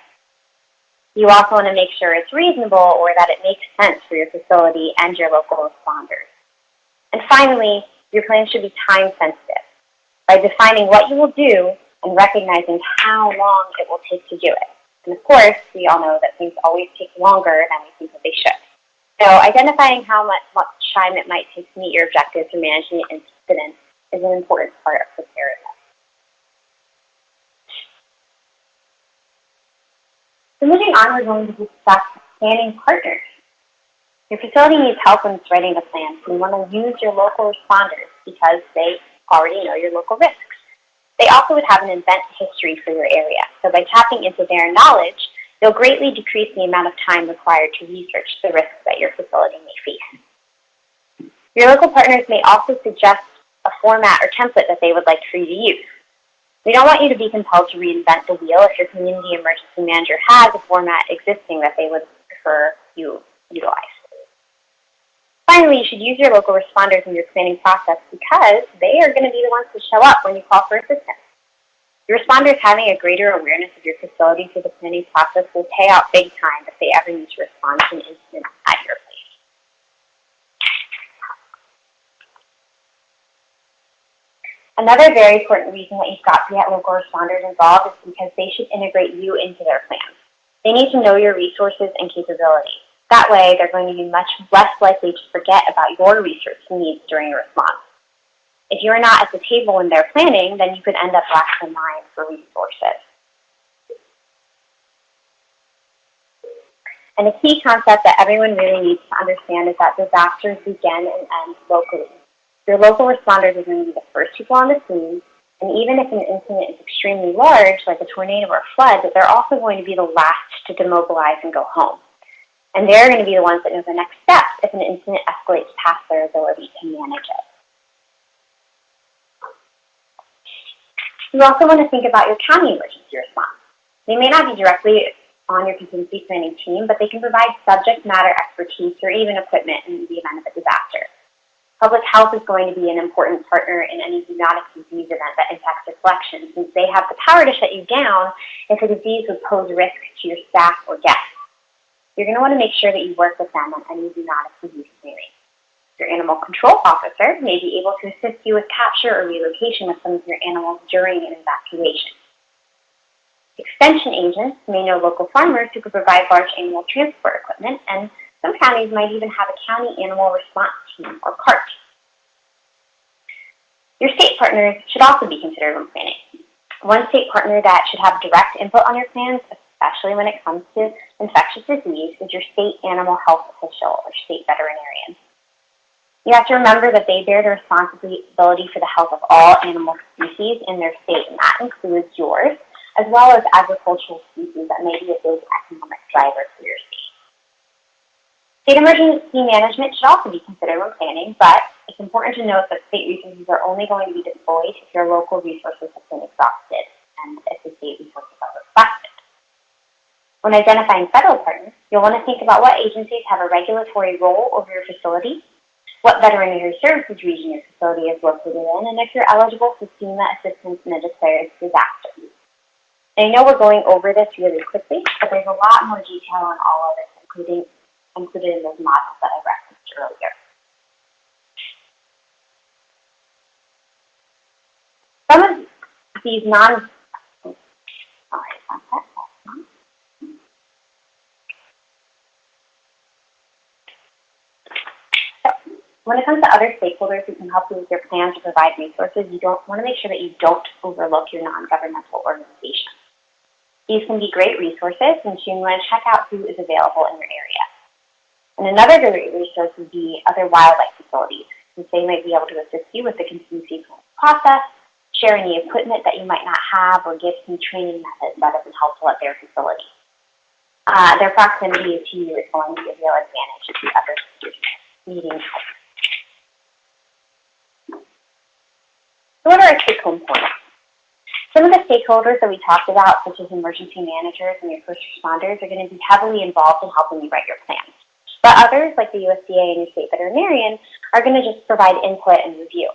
You also want to make sure it's reasonable or that it makes sense for your facility and your local responders. And finally, your plan should be time sensitive. By defining what you will do and recognizing how long it will take to do it. And of course, we all know that things always take longer than we think that they should. So identifying how much, much time it might take to meet your objectives for managing the incident is an important part of preparedness. So moving on, we're going to discuss planning partners. Your facility needs help in writing a plan, so you want to use your local responders because they already know your local risks. They also would have an event history for your area, so by tapping into their knowledge, You'll greatly decrease the amount of time required to research the risks that your facility may face. Your local partners may also suggest a format or template that they would like for you to use. We don't want you to be compelled to reinvent the wheel if your community emergency manager has a format existing that they would prefer you utilize. Finally, you should use your local responders in your planning process because they are going to be the ones to show up when you call for assistance. Your responders having a greater awareness of your facility through the planning process will pay out big time if they ever need to respond to an incident at your place. Another very important reason that you've got to get local responders involved is because they should integrate you into their plans. They need to know your resources and capabilities. That way, they're going to be much less likely to forget about your research needs during a response. If you're not at the table in their planning, then you could end up last in line for resources. And a key concept that everyone really needs to understand is that disasters begin and end locally. Your local responders are going to be the first people on the scene, and even if an incident is extremely large, like a tornado or a flood, they're also going to be the last to demobilize and go home. And they're going to be the ones that know the next steps if an incident escalates past their ability to manage it. You also want to think about your county emergency response. They may not be directly on your contingency planning team, but they can provide subject matter expertise or even equipment in the event of a disaster. Public health is going to be an important partner in any zoonotic disease event that impacts your collection, since they have the power to shut you down if a disease would pose risk to your staff or guests. You're going to want to make sure that you work with them on any zoonotic disease planning. Your animal control officer may be able to assist you with capture or relocation of some of your animals during an evacuation. Extension agents may know local farmers who could provide large animal transport equipment, and some counties might even have a county animal response team, or CART. Your state partners should also be considered when planning. One state partner that should have direct input on your plans, especially when it comes to infectious disease, is your state animal health official or state veterinarian. You have to remember that they bear the responsibility for the health of all animal species in their state, and that includes yours, as well as agricultural species that may be a big economic driver for your state. State emergency management should also be considered when planning, but it's important to note that state resources are only going to be deployed if your local resources have been exhausted and if the state resources are requested. When identifying federal partners, you'll want to think about what agencies have a regulatory role over your facility what veterinary services region your facility is located in, and if you're eligible for FEMA assistance in a declared disaster. I know we're going over this really quickly, but there's a lot more detail on all of this, including included in those models that I referenced earlier. Some of these non, oh, sorry, When it comes to other stakeholders who can help you with your plan to provide resources, you don't want to make sure that you don't overlook your non-governmental organization. These can be great resources, and you want to check out who is available in your area. And another great resource would be other wildlife facilities, since they might be able to assist you with the contingency process, share any equipment that you might not have, or give some training methods that have been helpful at their facility. Uh, their proximity to you is going to be a real advantage to other needing help. So what are our take-home points? Some of the stakeholders that we talked about, such as emergency managers and your first responders, are going to be heavily involved in helping you write your plans. But others, like the USDA and your state veterinarian, are going to just provide input and review.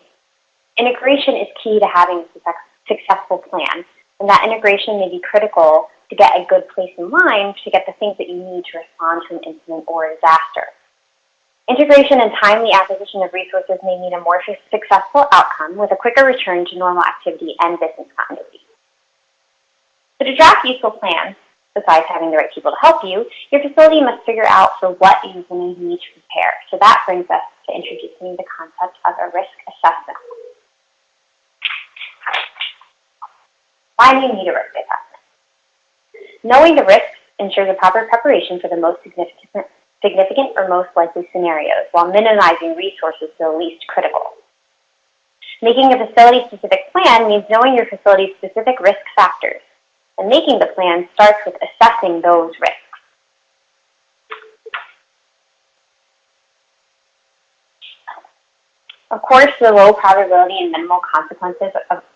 Integration is key to having a successful plan, and that integration may be critical to get a good place in line to get the things that you need to respond to an incident or a disaster. Integration and timely acquisition of resources may mean a more successful outcome with a quicker return to normal activity and business continuity. So to draft useful plans, besides having the right people to help you, your facility must figure out for what to need to prepare. So that brings us to introducing the concept of a risk assessment. Why do you need a risk assessment? Knowing the risks ensures a proper preparation for the most significant significant or most likely scenarios while minimizing resources to the least critical. Making a facility-specific plan means knowing your facility's specific risk factors, and making the plan starts with assessing those risks. Of course, the low probability and minimal consequences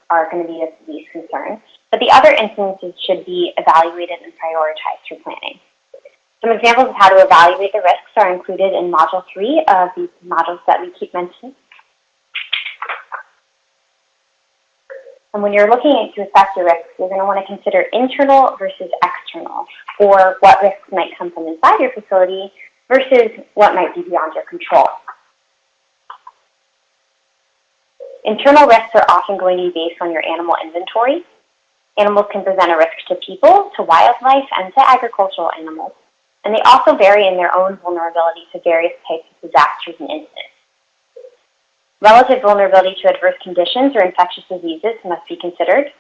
are going to be of least concern, but the other instances should be evaluated and prioritized through planning. Some examples of how to evaluate the risks are included in Module 3 of these modules that we keep mentioning. And when you're looking to assess your risks, you're going to want to consider internal versus external, or what risks might come from inside your facility versus what might be beyond your control. Internal risks are often going to be based on your animal inventory. Animals can present a risk to people, to wildlife, and to agricultural animals and they also vary in their own vulnerability to various types of disasters and incidents. Relative vulnerability to adverse conditions or infectious diseases must be considered.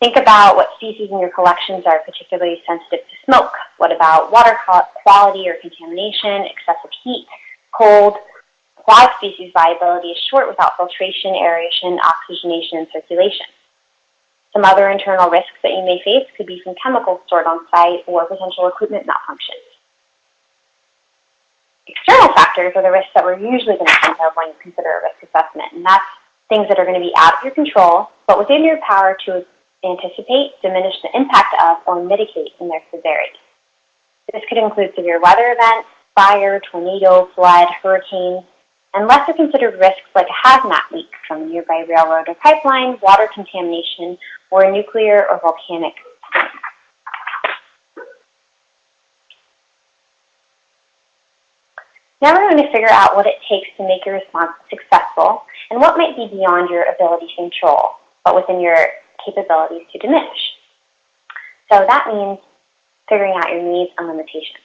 Think about what species in your collections are particularly sensitive to smoke. What about water quality or contamination, excessive heat, cold? Why species viability is short without filtration, aeration, oxygenation, and circulation. Some other internal risks that you may face could be from chemicals stored on site or potential equipment malfunctions. External factors are the risks that we're usually going to think of when you consider a risk assessment, and that's things that are going to be out of your control, but within your power to anticipate, diminish the impact of, or mitigate in their severity. This could include severe weather events, fire, tornado, flood, hurricane, and lesser considered risks like a hazmat leak from a nearby railroad or pipeline, water contamination, or a nuclear or volcanic Now we're going to figure out what it takes to make your response successful and what might be beyond your ability to control, but within your capabilities to diminish. So that means figuring out your needs and limitations.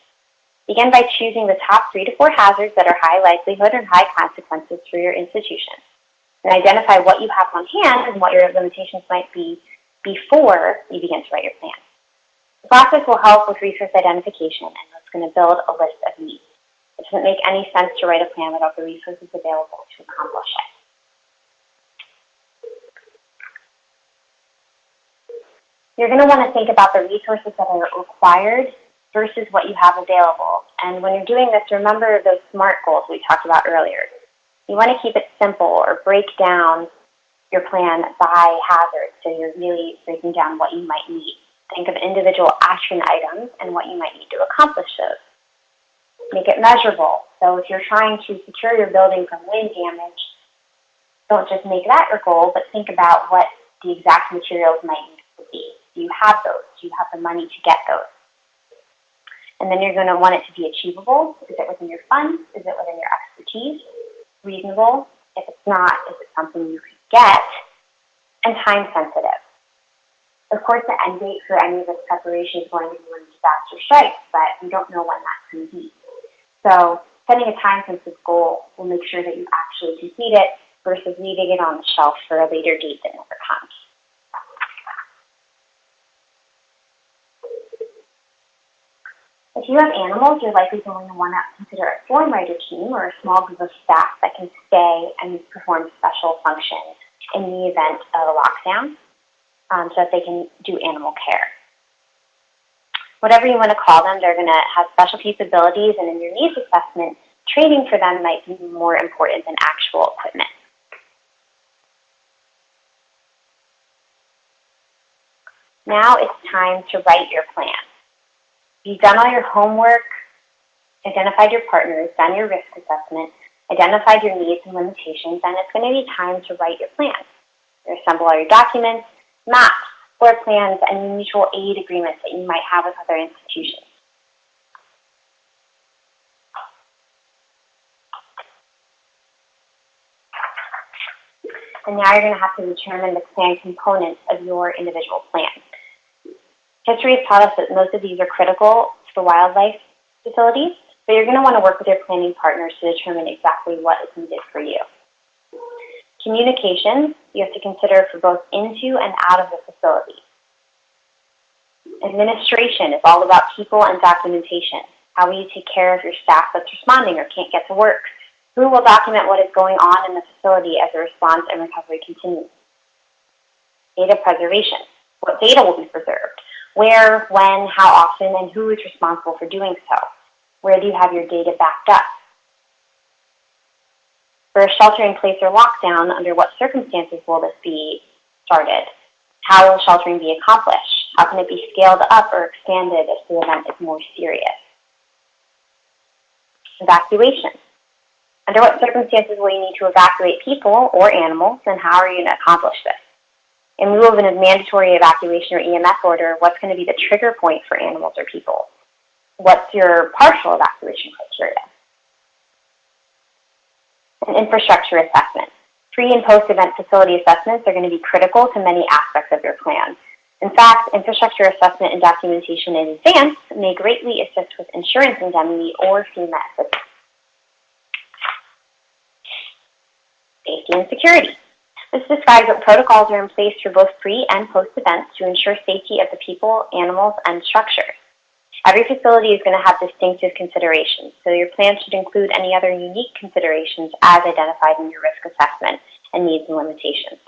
Begin by choosing the top three to four hazards that are high likelihood and high consequences for your institution. and identify what you have on hand and what your limitations might be before you begin to write your plan. The process will help with resource identification and it's going to build a list of needs. It doesn't make any sense to write a plan without the resources available to accomplish it. You're going to want to think about the resources that are required versus what you have available. And when you're doing this, remember those SMART goals we talked about earlier. You want to keep it simple or break down your plan by hazard so you're really breaking down what you might need. Think of individual action items and what you might need to accomplish those. Make it measurable. So if you're trying to secure your building from wind damage, don't just make that your goal, but think about what the exact materials might need to be. Do you have those? Do you have the money to get those? And then you're going to want it to be achievable. Is it within your funds? Is it within your expertise? Reasonable? If it's not, is it something you could get? And time sensitive. Of course, the end date for any of this preparation is going to be when disaster strikes, but we don't know when that's going to be. So setting a time-sensitive goal will make sure that you actually complete it versus leaving it on the shelf for a later date that never comes. If you have animals, you're likely going to want to consider a form writer team or a small group of staff that can stay and perform special functions in the event of a lockdown um, so that they can do animal care. Whatever you want to call them, they're going to have special capabilities and in your needs assessment, training for them might be more important than actual equipment. Now it's time to write your plan. You've done all your homework, identified your partners, done your risk assessment, identified your needs and limitations, and it's going to be time to write your plan. You assemble all your documents, maps, plans, and mutual aid agreements that you might have with other institutions. And now you're going to have to determine the plan components of your individual plan. History has taught us that most of these are critical for wildlife facilities, but you're going to want to work with your planning partners to determine exactly what is needed for you. Communication, you have to consider for both into and out of the facility. Administration is all about people and documentation. How will you take care of your staff that's responding or can't get to work? Who will document what is going on in the facility as the response and recovery continues? Data preservation. What data will be preserved? Where, when, how often, and who is responsible for doing so? Where do you have your data backed up? For a shelter-in-place or lockdown, under what circumstances will this be started? How will sheltering be accomplished? How can it be scaled up or expanded if the event is more serious? Evacuation. Under what circumstances will you need to evacuate people or animals, and how are you going to accomplish this? In lieu of a mandatory evacuation or EMS order, what's going to be the trigger point for animals or people? What's your partial evacuation criteria? An infrastructure assessment. Pre and post-event facility assessments are going to be critical to many aspects of your plan. In fact, infrastructure assessment and documentation in advance may greatly assist with insurance indemnity or FEMA assistance. Safety and security. This describes what protocols are in place for both pre and post events to ensure safety of the people, animals, and structures. Every facility is going to have distinctive considerations, so your plan should include any other unique considerations as identified in your risk assessment and needs and limitations.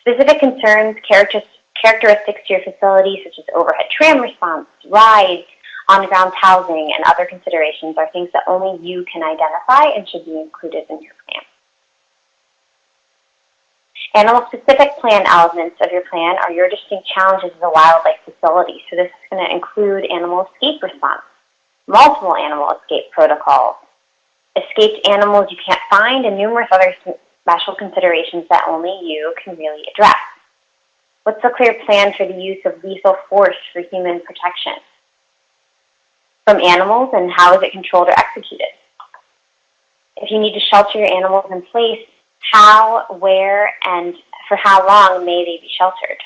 Specific concerns, characteristics to your facility, such as overhead tram response, rides, on-ground housing, and other considerations are things that only you can identify and should be included in your. Animal-specific plan elements of your plan are your distinct challenges as a wildlife facility. So this is going to include animal escape response, multiple animal escape protocols, escaped animals you can't find, and numerous other special considerations that only you can really address. What's the clear plan for the use of lethal force for human protection from animals, and how is it controlled or executed? If you need to shelter your animals in place, how, where, and for how long may they be sheltered?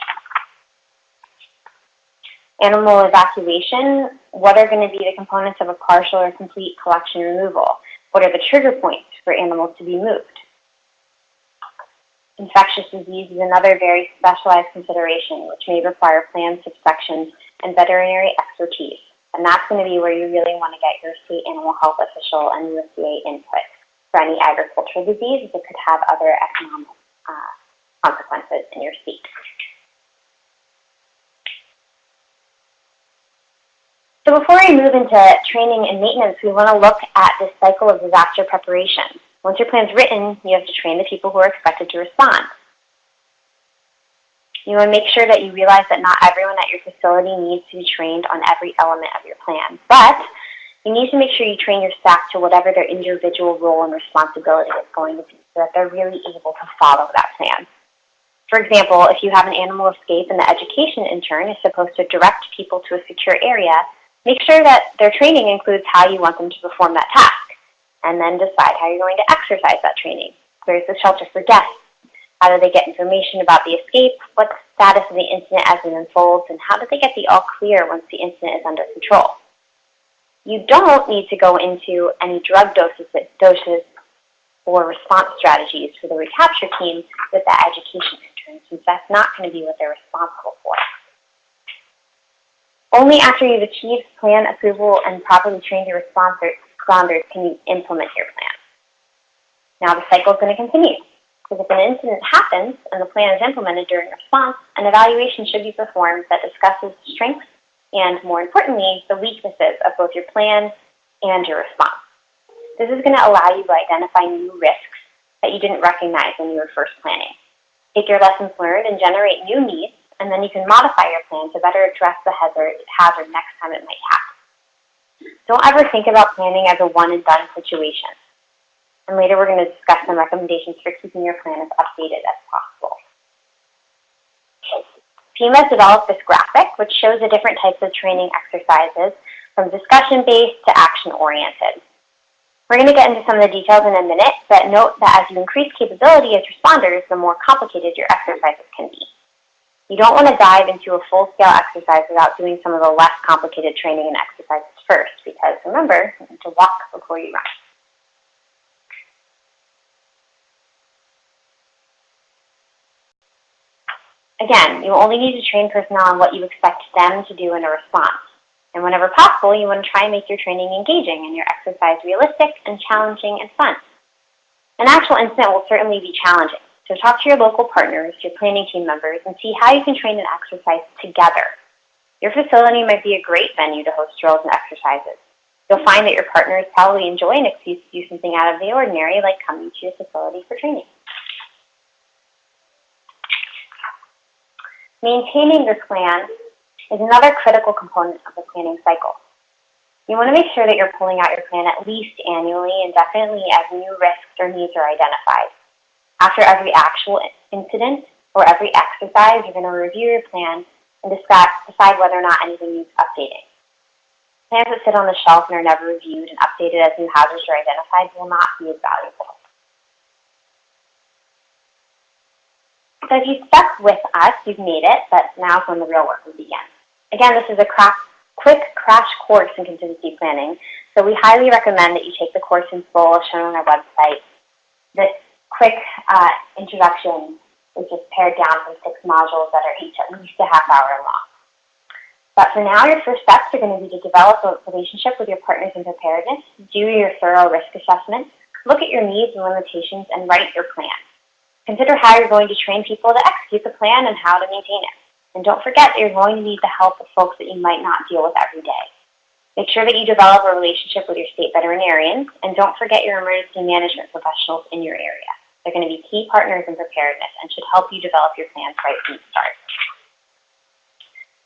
Animal evacuation, what are going to be the components of a partial or complete collection removal? What are the trigger points for animals to be moved? Infectious disease is another very specialized consideration, which may require plan subsections and veterinary expertise. And that's going to be where you really want to get your state animal health official and USDA input for any agricultural disease that could have other economic uh, consequences in your state. So before we move into training and maintenance, we want to look at this cycle of disaster preparation. Once your plan's written, you have to train the people who are expected to respond. You want to make sure that you realize that not everyone at your facility needs to be trained on every element of your plan, but you need to make sure you train your staff to whatever their individual role and responsibility is going to be so that they're really able to follow that plan. For example, if you have an animal escape and the education intern is supposed to direct people to a secure area, make sure that their training includes how you want them to perform that task, and then decide how you're going to exercise that training. Where's the shelter for guests? How do they get information about the escape? What's the status of the incident as it unfolds? And how do they get the all clear once the incident is under control? You don't need to go into any drug doses, doses or response strategies for the recapture team with that education intern, since that's not going to be what they're responsible for. Only after you've achieved plan approval and properly trained your responders can you implement your plan. Now the cycle is going to continue. Because if an incident happens and the plan is implemented during response, an evaluation should be performed that discusses strengths and, more importantly, the weaknesses of both your plan and your response. This is going to allow you to identify new risks that you didn't recognize when you were first planning. Take your lessons learned and generate new needs, and then you can modify your plan to better address the hazard, hazard next time it might happen. Don't ever think about planning as a one and done situation and later we're going to discuss some recommendations for keeping your plan as updated as possible. Has developed this graphic, which shows the different types of training exercises, from discussion-based to action-oriented. We're going to get into some of the details in a minute, but note that as you increase capability as responders, the more complicated your exercises can be. You don't want to dive into a full-scale exercise without doing some of the less complicated training and exercises first, because remember, you need to walk before you run. Again, you only need to train personnel on what you expect them to do in a response. And whenever possible, you want to try and make your training engaging and your exercise realistic and challenging and fun. An actual incident will certainly be challenging, so talk to your local partners, your planning team members, and see how you can train and exercise together. Your facility might be a great venue to host drills and exercises. You'll find that your partners probably enjoy an excuse to do something out of the ordinary, like coming to your facility for training. Maintaining your plan is another critical component of the planning cycle. You want to make sure that you're pulling out your plan at least annually and definitely as new risks or needs are identified. After every actual incident or every exercise, you're going to review your plan and decide whether or not anything needs updating. Plans that sit on the shelf and are never reviewed and updated as new hazards are identified will not be as valuable. So if you stuck with us, you've made it, but now is when the real work will begin. Again, this is a quick crash course in contingency planning, so we highly recommend that you take the course in full shown on our website. This quick uh, introduction is just pared down from six modules that are each at least a half hour long. But for now, your first steps are going to be to develop a relationship with your partners in preparedness, do your thorough risk assessment, look at your needs and limitations, and write your plan. Consider how you're going to train people to execute the plan and how to maintain it. And don't forget that you're going to need the help of folks that you might not deal with every day. Make sure that you develop a relationship with your state veterinarians, and don't forget your emergency management professionals in your area. They're going to be key partners in preparedness and should help you develop your plans right from the start.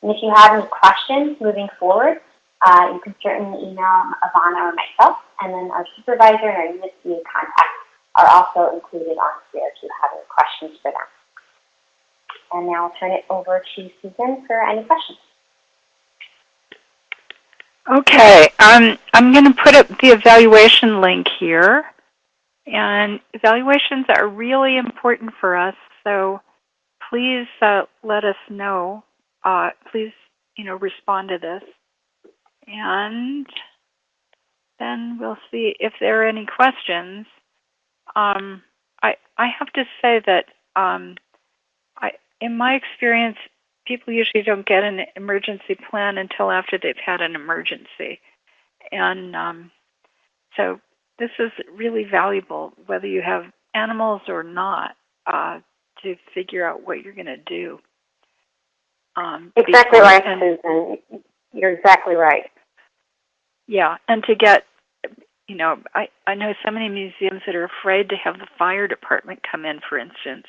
And if you have any questions moving forward, uh, you can certainly email Ivana or myself, and then our supervisor and our USDA contact are also included on here if you have any questions for them. And now I'll turn it over to Susan for any questions. Okay, um, I'm going to put up the evaluation link here. And evaluations are really important for us, so please uh, let us know. Uh, please, you know, respond to this. And then we'll see if there are any questions. Um, I, I have to say that um, I, in my experience, people usually don't get an emergency plan until after they've had an emergency. And um, so this is really valuable, whether you have animals or not, uh, to figure out what you're going to do. Um, Exactly right, and- Susan. You're exactly right. Yeah, and to get, you know, I, I know so many museums that are afraid to have the fire department come in, for instance.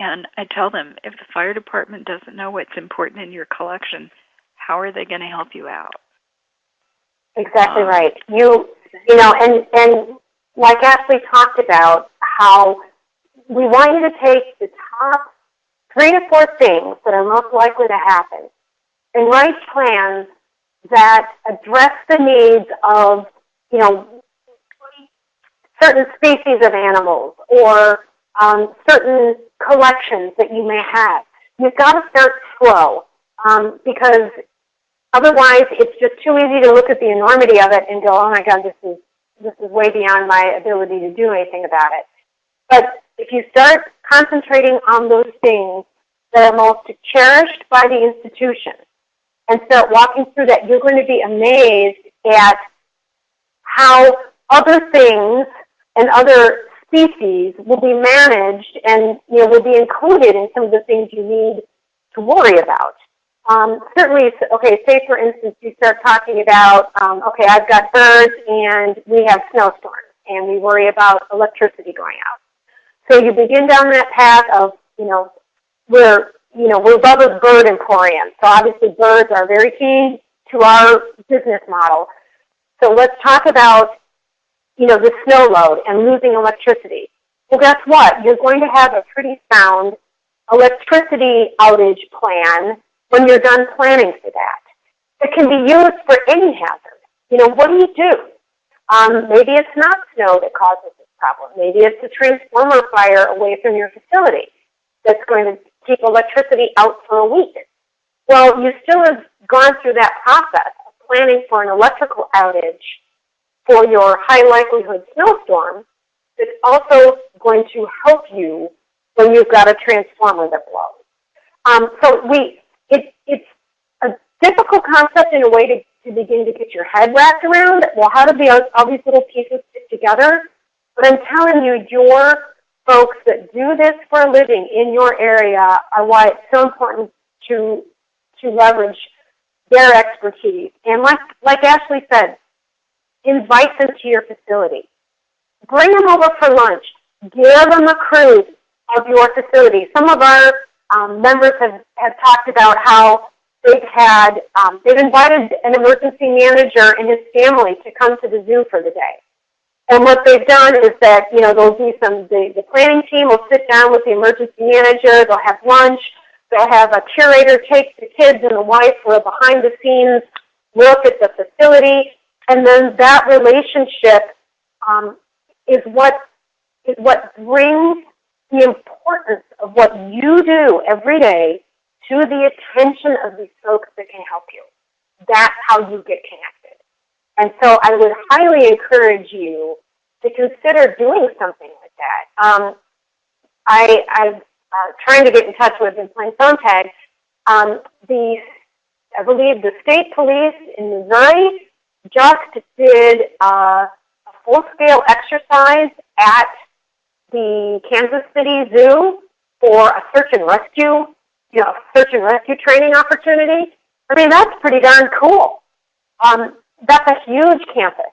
And I tell them, if the fire department doesn't know what's important in your collection, how are they going to help you out? Exactly Um, right. You, you know, and and like Ashley talked about, how we want you to take the top three to four things that are most likely to happen, and write plans that address the needs of, you know, certain species of animals or um, certain collections that you may have. You've got to start slow um, because Otherwise, it's just too easy to look at the enormity of it and go, oh my God, this is, this is way beyond my ability to do anything about it. But if you start concentrating on those things that are most cherished by the institution and start walking through that, you're going to be amazed at how other things and other species will be managed and you know, will be included in some of the things you need to worry about. Um, certainly, okay, say for instance you start talking about, um, okay, I've got birds and we have snowstorms and we worry about electricity going out. So you begin down that path of, you know, we're, you know, we're a Bird Emporium. So obviously birds are very key to our business model. So let's talk about, you know, the snow load and losing electricity. Well, guess what? You're going to have a pretty sound electricity outage plan when you're done planning for that. It can be used for any hazard. You know, what do you do? Um, maybe it's not snow that causes this problem. Maybe it's a transformer fire away from your facility that's going to keep electricity out for a week. Well, you still have gone through that process planning for an electrical outage for your high likelihood snowstorm that's also going to help you when you've got a transformer that blows. Um, so we, it, it's a difficult concept in a way to, to begin to get your head wrapped around. Well, how do the, all these little pieces fit together? But I'm telling you, your folks that do this for a living in your area are why it's so important to to leverage their expertise. And like like Ashley said, invite them to your facility. Bring them over for lunch. Give them a cruise of your facility. Some of our um, members have, have talked about how they've had, um, they've invited an emergency manager and his family to come to the zoo for the day. And what they've done is that, you know, there'll be some, the, the planning team will sit down with the emergency manager, they'll have lunch, they'll have a curator take the kids and the wife for a behind the scenes look at the facility, and then that relationship um, is what is what brings the importance of what you do every day to the attention of these folks that can help you. That's how you get connected. And so I would highly encourage you to consider doing something like that. Um, I, I'm uh, trying to get in touch with and playing phone tag. Um, the, I believe the state police in Missouri just did uh, a full-scale exercise at the Kansas City Zoo for a search and rescue, you know, search and rescue training opportunity. I mean, that's pretty darn cool. Um, that's a huge campus.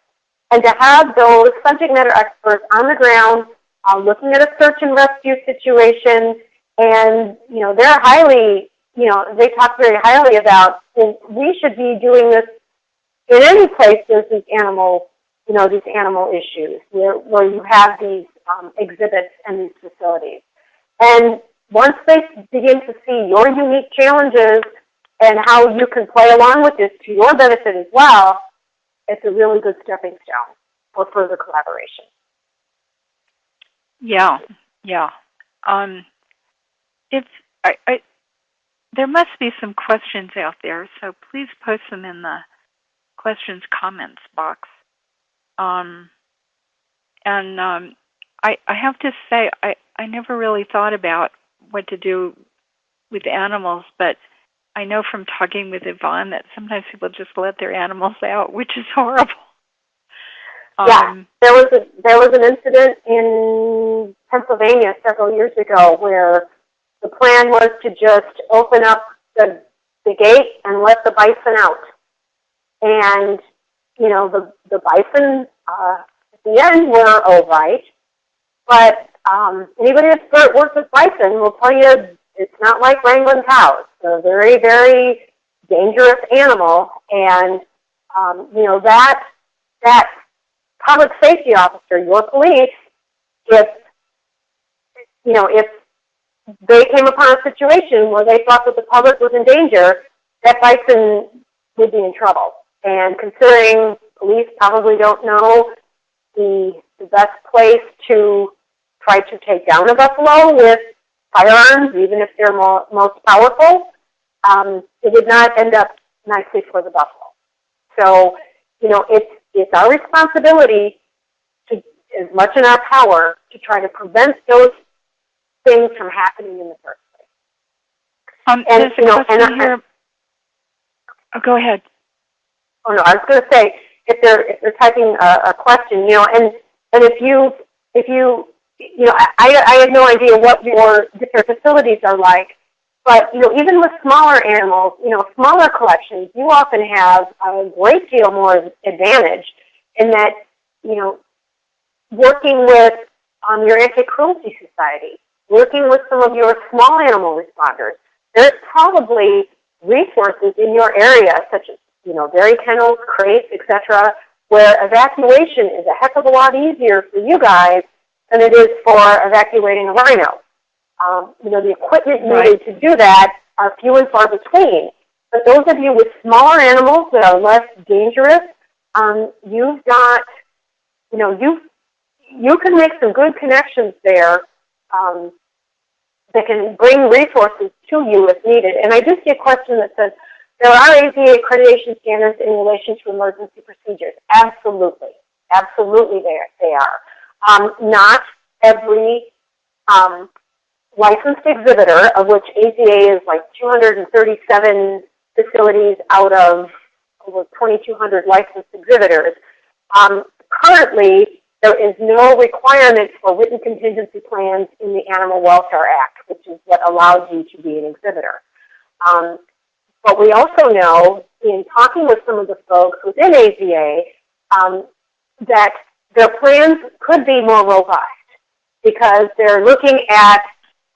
And to have those subject matter experts on the ground uh, looking at a search and rescue situation, and, you know, they're highly, you know, they talk very highly about, well, we should be doing this in any place there's these animal, you know, these animal issues where, where you have these um, exhibits and these facilities. And once they begin to see your unique challenges and how you can play along with this to your benefit as well, it's a really good stepping stone for further collaboration. Yeah, yeah. Um, it's I, I, there must be some questions out there, so please post them in the questions comments box. Um, and um, I, I have to say, I, I never really thought about what to do with animals, but I know from talking with Yvonne that sometimes people just let their animals out, which is horrible. Yeah, um, there was a, there was an incident in Pennsylvania several years ago where the plan was to just open up the the gate and let the bison out, and you know the the bison uh, at the end were all right, but um, anybody that's worked with bison will tell you it's not like wrangling cows. It's a very, very dangerous animal, and um, you know that that public safety officer, your police, if you know if they came upon a situation where they thought that the public was in danger, that bison would be in trouble. And considering police probably don't know the the best place to try to take down a buffalo with firearms, even if they're more, most powerful, um, it would not end up nicely for the buffalo. So, you know, it's, it's our responsibility to, as much in our power, to try to prevent those things from happening in the first place. Um, and, you know, and I, here. Oh, go ahead. Oh no, I was going to say if they're if they're typing a, a question, you know, and and if you if you you know, I, I have no idea what your different facilities are like, but you know, even with smaller animals, you know, smaller collections, you often have a great deal more advantage in that, you know, working with um, your anti-cruelty society, working with some of your small animal responders. There's probably resources in your area, such as you know, dairy kennels, crates, etc., where evacuation is a heck of a lot easier for you guys than it is for evacuating a rhino. Um, you know, the equipment needed right. to do that are few and far between. But those of you with smaller animals that are less dangerous, um, you've got, you know, you you can make some good connections there um, that can bring resources to you if needed. And I do see a question that says, there are AZA accreditation standards in relation to emergency procedures. Absolutely. Absolutely they are. They are. Um, not every um, licensed exhibitor, of which AZA is like 237 facilities out of over 2,200 licensed exhibitors. Um, currently, there is no requirement for written contingency plans in the Animal Welfare Act, which is what allows you to be an exhibitor. Um, but we also know in talking with some of the folks within AZA um, that their plans could be more robust because they're looking at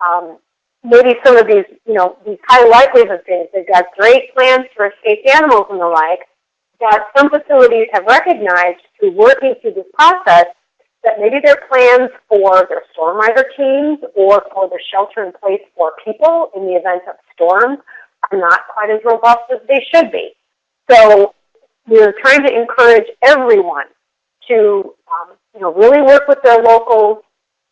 um, maybe some of these, you know, these high likelihood things. They've got great plans for escaped animals and the like, that some facilities have recognized through working through this process that maybe their plans for their storm rider teams or for the shelter in place for people in the event of storms are not quite as robust as they should be. So we're trying to encourage everyone to um, you know, really work with their locals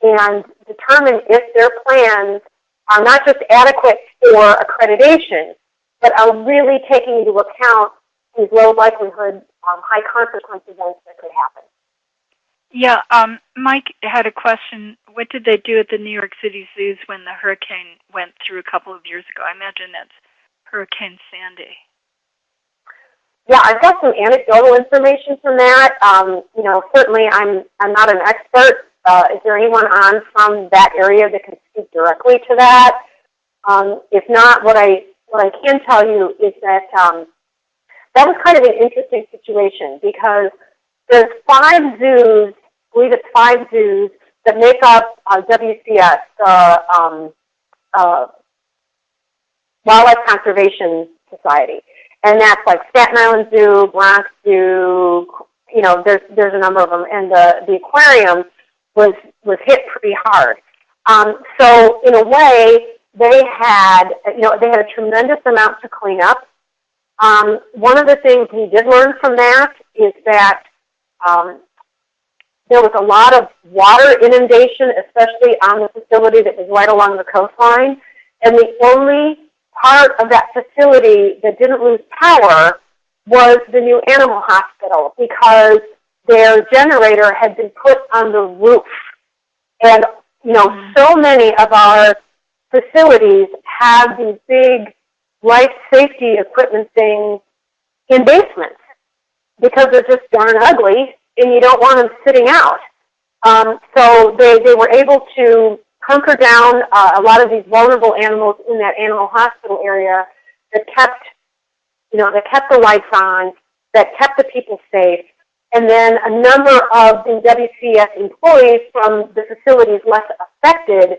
and determine if their plans are not just adequate for accreditation, but are really taking into account these low likelihood, um, high consequence events that could happen. Yeah, um, Mike had a question. What did they do at the New York City zoos when the hurricane went through a couple of years ago? I imagine that's Hurricane Sandy. Yeah, I've got some anecdotal information from that. Um, you know, certainly I'm I'm not an expert. Uh, is there anyone on from that area that can speak directly to that? Um, if not, what I what I can tell you is that um, that was kind of an interesting situation because there's five zoos, I believe it's five zoos that make up uh, WCS, uh, um, uh, Wildlife Conservation Society and that's like Staten Island Zoo, Bronx Zoo. You know, there's there's a number of them, and the the aquarium was was hit pretty hard. Um, so in a way, they had you know they had a tremendous amount to clean up. Um, one of the things we did learn from that is that um, there was a lot of water inundation, especially on the facility that was right along the coastline. And the only part of that facility that didn't lose power was the new animal hospital because their generator had been put on the roof. And, you know, Mhm. so many of our facilities have these big life safety equipment things in basements because they're just darn ugly and you don't want them sitting out. Um, so they, they were able to hunker down uh, a lot of these vulnerable animals in that animal hospital area that kept, you know, that kept the lights on, that kept the people safe. And then a number of the WCS employees from the facilities less affected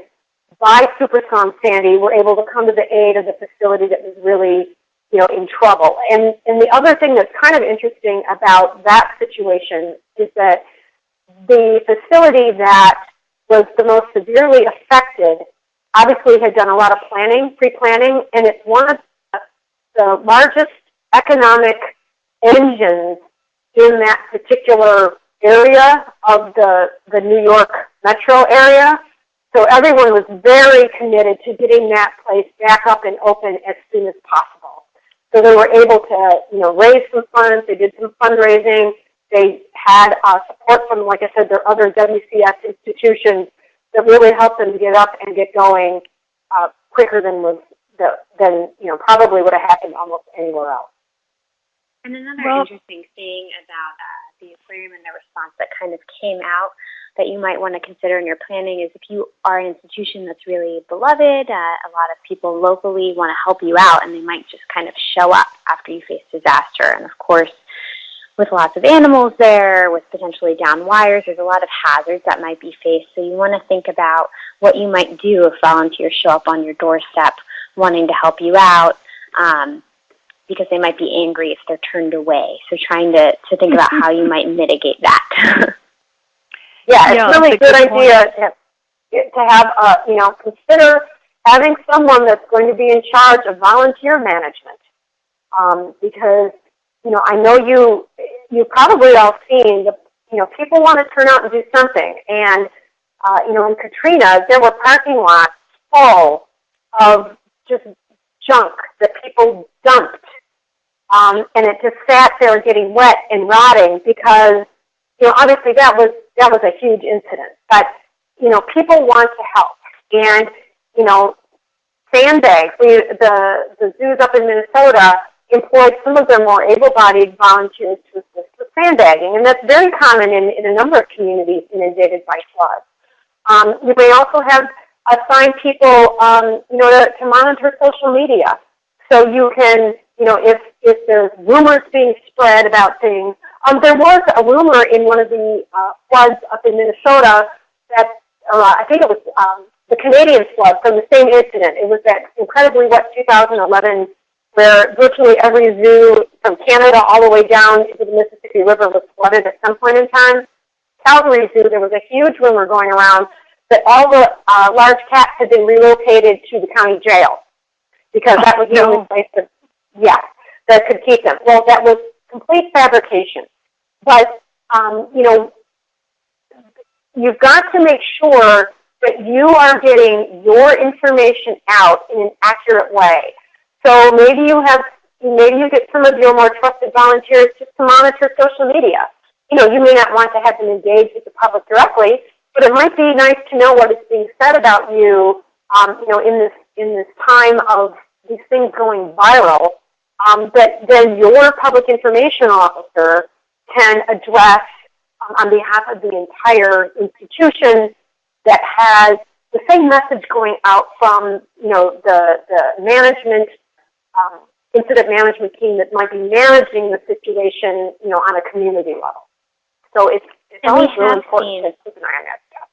by Superstorm Sandy were able to come to the aid of the facility that was really, you know, in trouble. And, and the other thing that's kind of interesting about that situation is that the facility that was the most severely affected obviously had done a lot of planning, pre-planning, and it's one of the largest economic engines in that particular area of the, the New York metro area. So everyone was very committed to getting that place back up and open as soon as possible. So they were able to, you know, raise some funds. They did some fundraising. They had uh, support from, like I said, their other WCS institutions that really helped them get up and get going uh, quicker than was the, than you know probably would have happened almost anywhere else. And another Well- interesting thing about uh, the aquarium and the response that kind of came out that you might want to consider in your planning is if you are an institution that's really beloved, uh, a lot of people locally want to help you out and they might just kind of show up after you face disaster. And of course, with lots of animals there, with potentially down wires, there's a lot of hazards that might be faced. So you want to think about what you might do if volunteers show up on your doorstep wanting to help you out. Um, because they might be angry if they're turned away. So trying to, to think about how you might mitigate that. Yeah, Yeah, it's really a that's good good idea to, to have, uh, you know, consider having someone that's going to be in charge of volunteer management. Um, because, you know, I know you, you've probably all seen, the, you know, people want to turn out and do something. And, uh, you know, in Katrina, there were parking lots full of just junk that people dumped. Um, and it just sat there getting wet and rotting because, you know, obviously that was that was a huge incident. But you know, people want to help, and you know, sandbags. We the the zoos up in Minnesota employed some of their more able-bodied volunteers to assist with sandbagging, and that's very common in, in a number of communities inundated by floods. Um, you may also have assigned people, um, you know, to, to monitor social media, so you can, you know, if if there's rumors being spread about things. Um, there was a rumor in one of the uh, floods up in Minnesota that uh, I think it was um, the Canadian flood from the same incident. It was that incredibly wet 2011 where virtually every zoo from Canada all the way down into the Mississippi River was flooded at some point in time. Calgary Zoo, there was a huge rumor going around that all the uh, large cats had been relocated to the county jail because that was the no. only place that, yeah, that could keep them. Well, that was complete fabrication. But, um, you know, you've got to make sure that you are getting your information out in an accurate way. So maybe you have, maybe you get some of your more trusted volunteers just to monitor social media. You know, you may not want to have them engage with the public directly, but it might be nice to know what is being said about you, um, you know, in this in this time of these things going viral. Um, that then your public information officer can address um, on behalf of the entire institution that has the same message going out from you know the the management um, incident management team that might be managing the situation you know on a community level. So it's it's And always really important seen- to keep an eye on that stuff.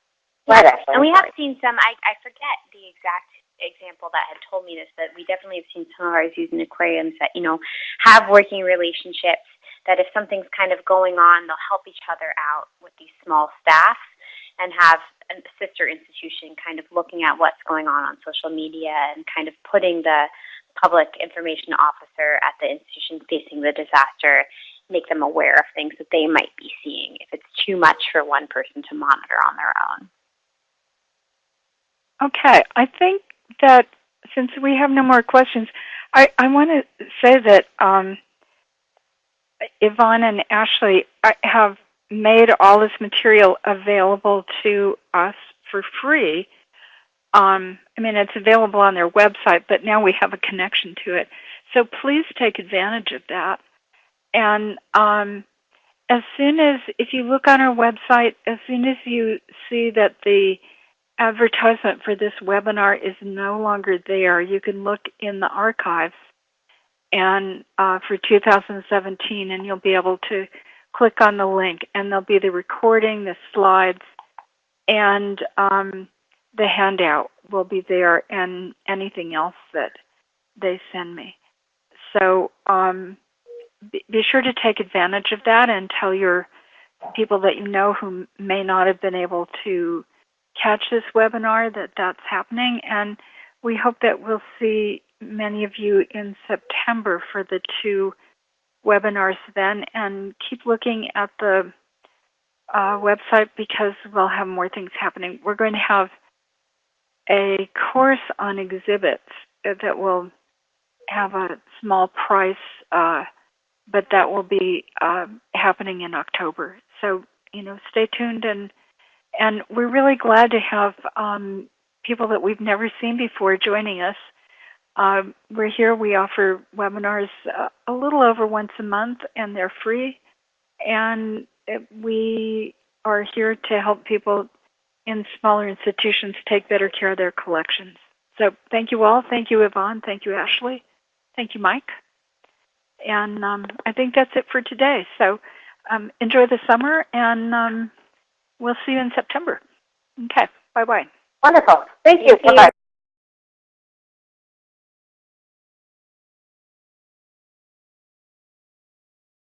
Ahead, Ashley. and we have seen some, I, I forget the exact example that had told me this, but we definitely have seen some of our zoos and aquariums that, you know, have working relationships that if something's kind of going on, they'll help each other out with these small staffs and have a sister institution kind of looking at what's going on on social media and kind of putting the public information officer at the institution facing the disaster make them aware of things that they might be seeing if it's too much for one person to monitor on their own. Okay, I think that since we have no more questions, I, I want to say that um, Yvonne and Ashley have made all this material available to us for free. Um, I mean, it's available on their website, but now we have a connection to it. So please take advantage of that. And um, as soon as, if you look on our website, as soon as you see that the advertisement for this webinar is no longer there, you can look in the archives and uh, for 2017, and you'll be able to click on the link, and there'll be the recording, the slides, and um, the handout will be there, and anything else that they send me. So um, be, be sure to take advantage of that and tell your people that you know who may not have been able to catch this webinar that that's happening. And we hope that we'll see many of you in September for the two webinars then. And keep looking at the uh, website because we'll have more things happening. We're going to have a course on exhibits that will have a small price, uh, but that will be uh, happening in October. So you know, stay tuned, and and we're really glad to have um, people that we've never seen before joining us. Um, we're here. We offer webinars uh, a little over once a month, and they're free. And we are here to help people in smaller institutions take better care of their collections. So thank you all. Thank you, Yvonne. Thank you, Ashley. Thank you, Mike. And um, I think that's it for today. So um, enjoy the summer, and um, we'll see you in September. Okay. Bye bye. Wonderful. Thank you. Bye-bye.